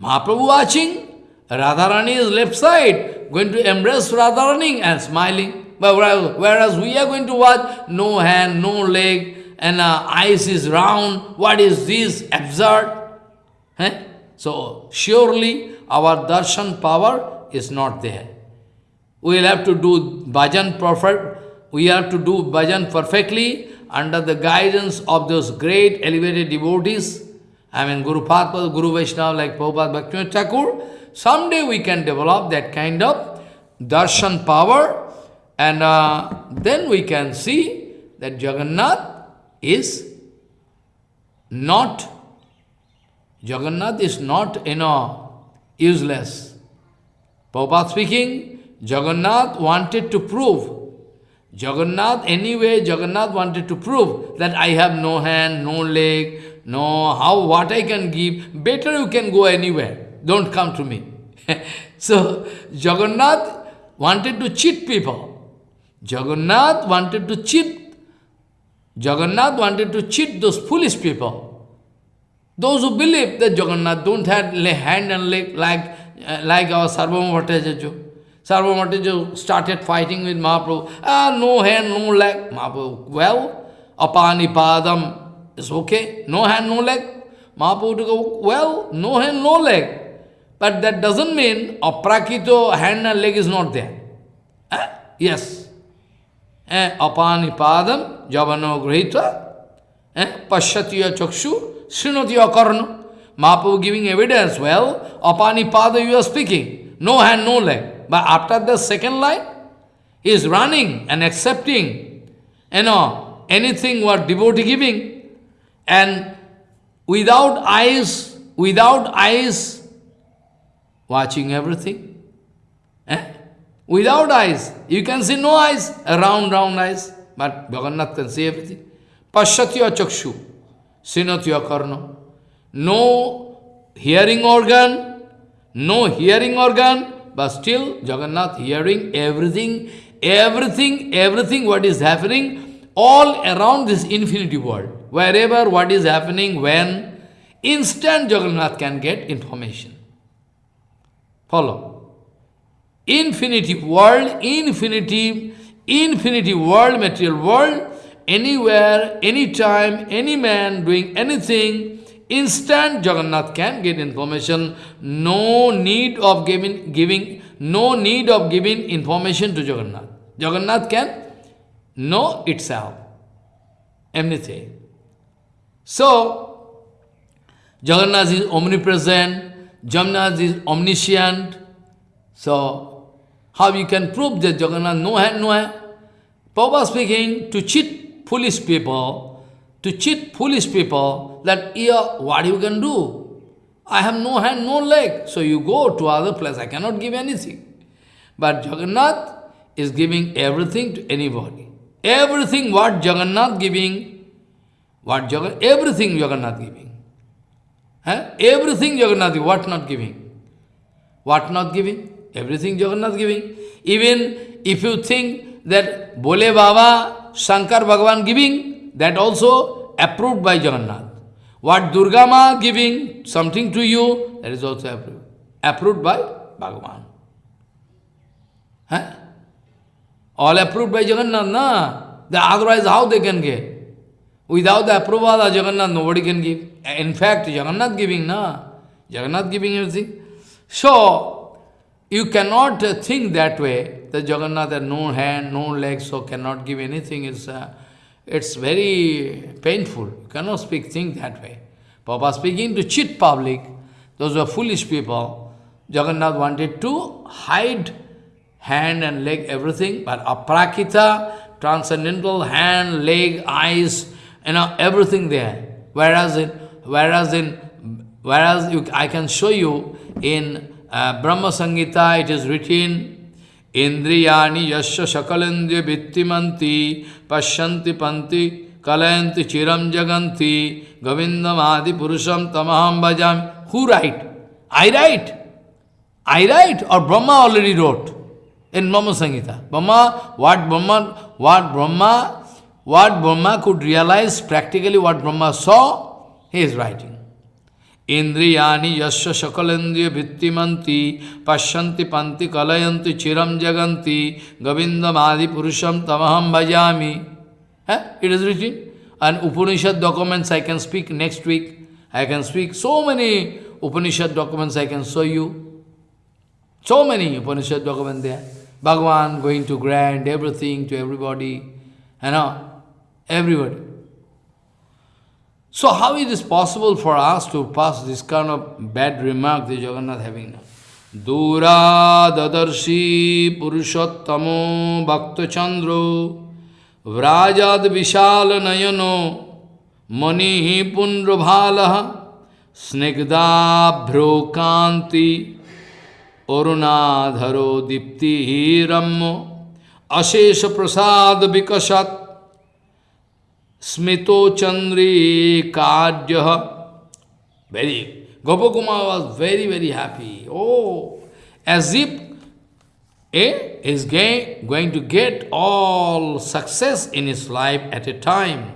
Mahaprabhu watching, Radharani is left side, going to embrace Radharani and smiling. But whereas we are going to watch, no hand, no leg, and uh, eyes is round, what is this? Absurd. Eh? So, surely our darshan power is not there. We will have to do bhajan perfect, we have to do bhajan perfectly under the guidance of those great elevated devotees. I mean, Guru Padma, Guru Vaishnava like Prabhupada Bhaktivinoda Thakur, Someday we can develop that kind of darshan power and uh, then we can see that Jagannath is not, Jagannath is not, you know, useless. Prabhupada speaking, Jagannath wanted to prove, Jagannath, anyway, Jagannath wanted to prove that I have no hand, no leg, no, how, what I can give, better you can go anywhere. Don't come to me. so, Jagannath wanted to cheat people. Jagannath wanted to cheat. Jagannath wanted to cheat those foolish people. Those who believe that Jagannath don't have hand and leg like, uh, like our Sarvabhauma Bhattacharya. Sarvabhauma started fighting with Mahaprabhu. Ah, no hand, no leg. Mahaprabhu, well, apani padam is okay. No hand, no leg. Mahaprabhu go, well, no hand, no leg. But that doesn't mean aprakito hand and leg is not there. Eh? Yes. Eh? Apani padam javano grihita eh? pashyatiya chakshu srinatiya karna. Mahaprabhu giving evidence, well, apani pada you are speaking, no hand, no leg. But after the second line, he is running and accepting, you know, anything what devotee giving. And without eyes, without eyes, watching everything. Eh? Without eyes, you can see no eyes, round, round eyes, but Bhagavan can see everything. Pashyatya chakshu, sinatya karna. No hearing organ, no hearing organ, but still Jagannath hearing everything, everything, everything what is happening all around this infinity world. Wherever what is happening, when, instant Jagannath can get information. Follow. Infinity world, infinity, infinity world, material world, anywhere, anytime, any man doing anything, instant Jagannath can get information. No need of giving, giving, no need of giving information to Jagannath. Jagannath can know itself, anything. So, Jagannath is omnipresent, Jagannath is omniscient. So, how you can prove that Jagannath no hand, no hand? Papa speaking to cheat foolish people, to cheat foolish people that, yeah, what you can do? I have no hand, no leg. So you go to other place, I cannot give anything. But Jagannath is giving everything to anybody. everything what Jagannath giving, what Jagan, everything Jagannath giving. Eh? Everything Jagannath what not giving? What not giving? Everything Jagannath giving. Even if you think that Bole Baba, Shankar Bhagavan giving, that also approved by Jagannath. What Durga Ma giving something to you, that is also approved. Approved by Bhagavan. Huh? All approved by Jagannath, na? The, otherwise, how they can get? Without the approval of Jagannath, nobody can give. In fact, Jagannath giving, na? Jagannath giving everything. So, you cannot uh, think that way, that Jagannath has no hand, no legs, so cannot give anything. It's, uh, it's very painful. You cannot speak, think that way. Papa speaking to cheat public, those were foolish people. Jagannath wanted to hide hand and leg, everything, but aprakita, transcendental hand, leg, eyes, you know, everything there. Whereas in, whereas in, whereas you, I can show you in uh, Brahma Sangita, it is written, Indriyani yasya shakalendya vittimanti pashyanti panti kalayanti chiram jaganti govindam adi purusham tamaham bhajam. Who write? I write. I write or Brahma already wrote in Brahma Sangita. Brahma, what Brahma, what Brahma, what Brahma could realize practically what Brahma saw, he is writing. इंद्रियाणी यश सकलेन्द्रिय भित्तिमती पश्यन्ति पंति कलयंती चिरम जगंती गोविंदमादिपुरुषम तमहम भजामी। है it is reaching and Upanishad documents I can speak next week I can speak so many Upanishad documents I can show you so many Upanishad document they Bhagwan going to grand everything to everybody है ना everybody So how it is possible for us to pass this kind of bad remark the Jagannath having now? Dura dadarshi purushottamo bhaktachandro vrajad vishal nayano manihi pundrabhalaha snigdabhro kanti arunadharo dipti rammo अशेष prasad विकसत smito chandri kardyaha. Very, Gopakumar was very, very happy. Oh, as if eh, is going, going to get all success in his life at a time.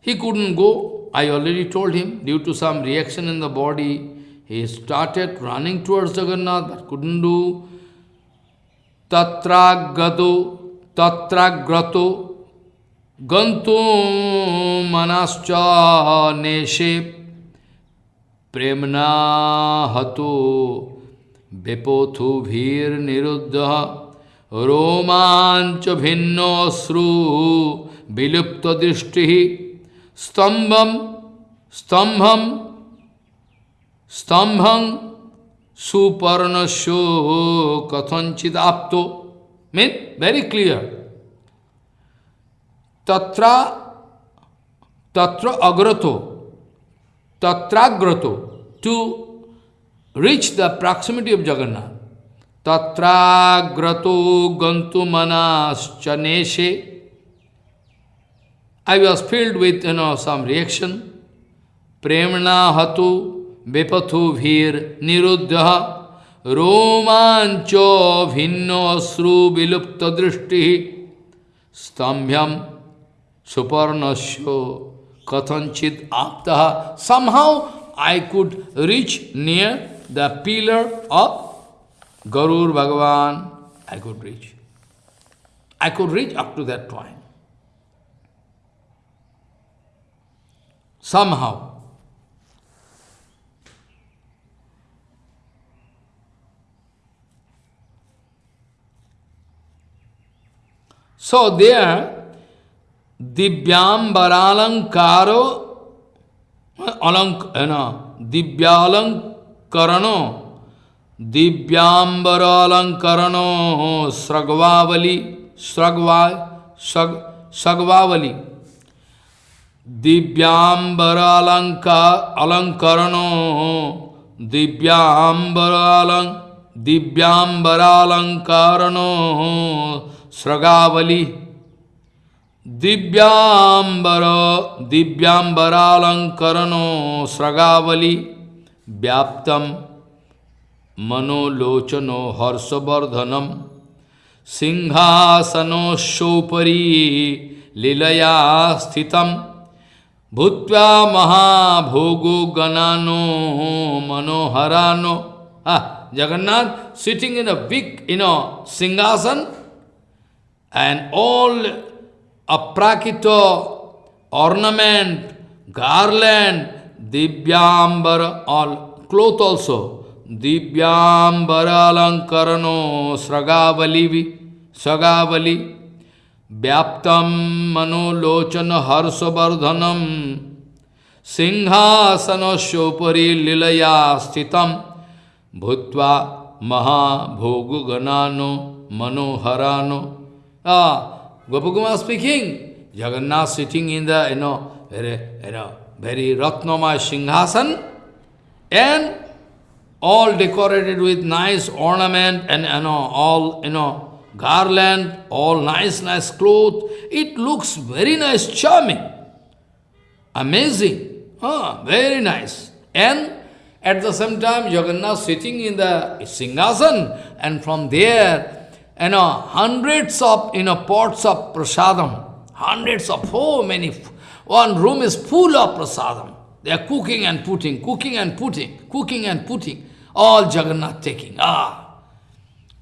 He couldn't go. I already told him, due to some reaction in the body, he started running towards Jagannath, but couldn't do. Tatragado তত্রাগ্রত গন্ত মনশ্চ নেশে প্রেমনা হত বেপথু ভীর নিরুদ্ধ রোমাঞ্চ ভিন্ন অশ্রু বিলুপ্ত দৃষ্টি স্তম্ভম স্তম্ভম স্তম্ভং সুপর্ণশ কথঞ্চিত আপ্ত Mean? Very clear. Tatra, tatra agrato, tatragrato, to reach the proximity of Jagannath. Tatragrato gantumanas chaneshe. I was filled with, you know, some reaction. Premna hatu vipathu vir niruddha. रोमांच भिन्न अश्रु विलुप्त दृष्टि स्तंभ्यम सुपर्णस्यो कथनचित आप somehow I could reach near the pillar of Garur Bhagavan. I could reach. I could reach up to that point. Somehow. So there, Divyambaralamkaro, alank, you eh, know, Divyalakarano, Divyambaralankarano, Sragvavali, Sragva, Sragvavali. Divyambaralanka alankarano, Divyambaralang, Divyambaralankarano, Sragavali Divyambara Divyambaralankarano Sragavali Vyaptam Manolochano Harsavardhanam Singhasanosopari Lilaya Sthitam Bhutva Mahabhogo Ganano Manoharano Ah, Jagannath sitting in a big, you know, singhasan and all aprakito, ornament, garland, divyambara, all cloth also. Divyambara alankarano sragavali, sragavali, vyaptam manolochana harsavardhanam, सिंहासनस्योपरि लीलया स्थितम भूत्वा महाभोगुगणानो मनोहरानो Ah, Gopakumar speaking, Jagannath sitting in the, you know, very, you know, very Ratnamaya Singhasan. And all decorated with nice ornament and, you know, all, you know, garland, all nice, nice clothes. It looks very nice, charming, amazing, ah, very nice. And at the same time, Jagannath sitting in the Singhasan. And from there, you know, hundreds of, you know, pots of prasadam, hundreds of, so many, one room is full of prasadam. They are cooking and putting, cooking and putting, cooking and putting, all Jagannath taking. Ah,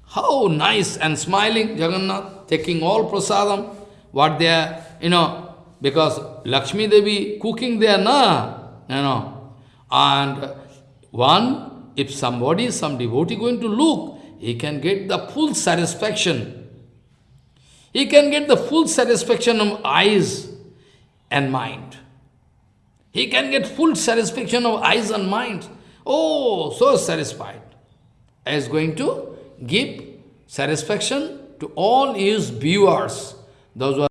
how nice and smiling Jagannath, taking all prasadam, what they are, you know, because Lakshmi Devi cooking there, na, you know, and one, if somebody, some devotee going to look, he can get the full satisfaction. He can get the full satisfaction of eyes and mind. He can get full satisfaction of eyes and mind. Oh, so satisfied. Is going to give satisfaction to all his viewers, those who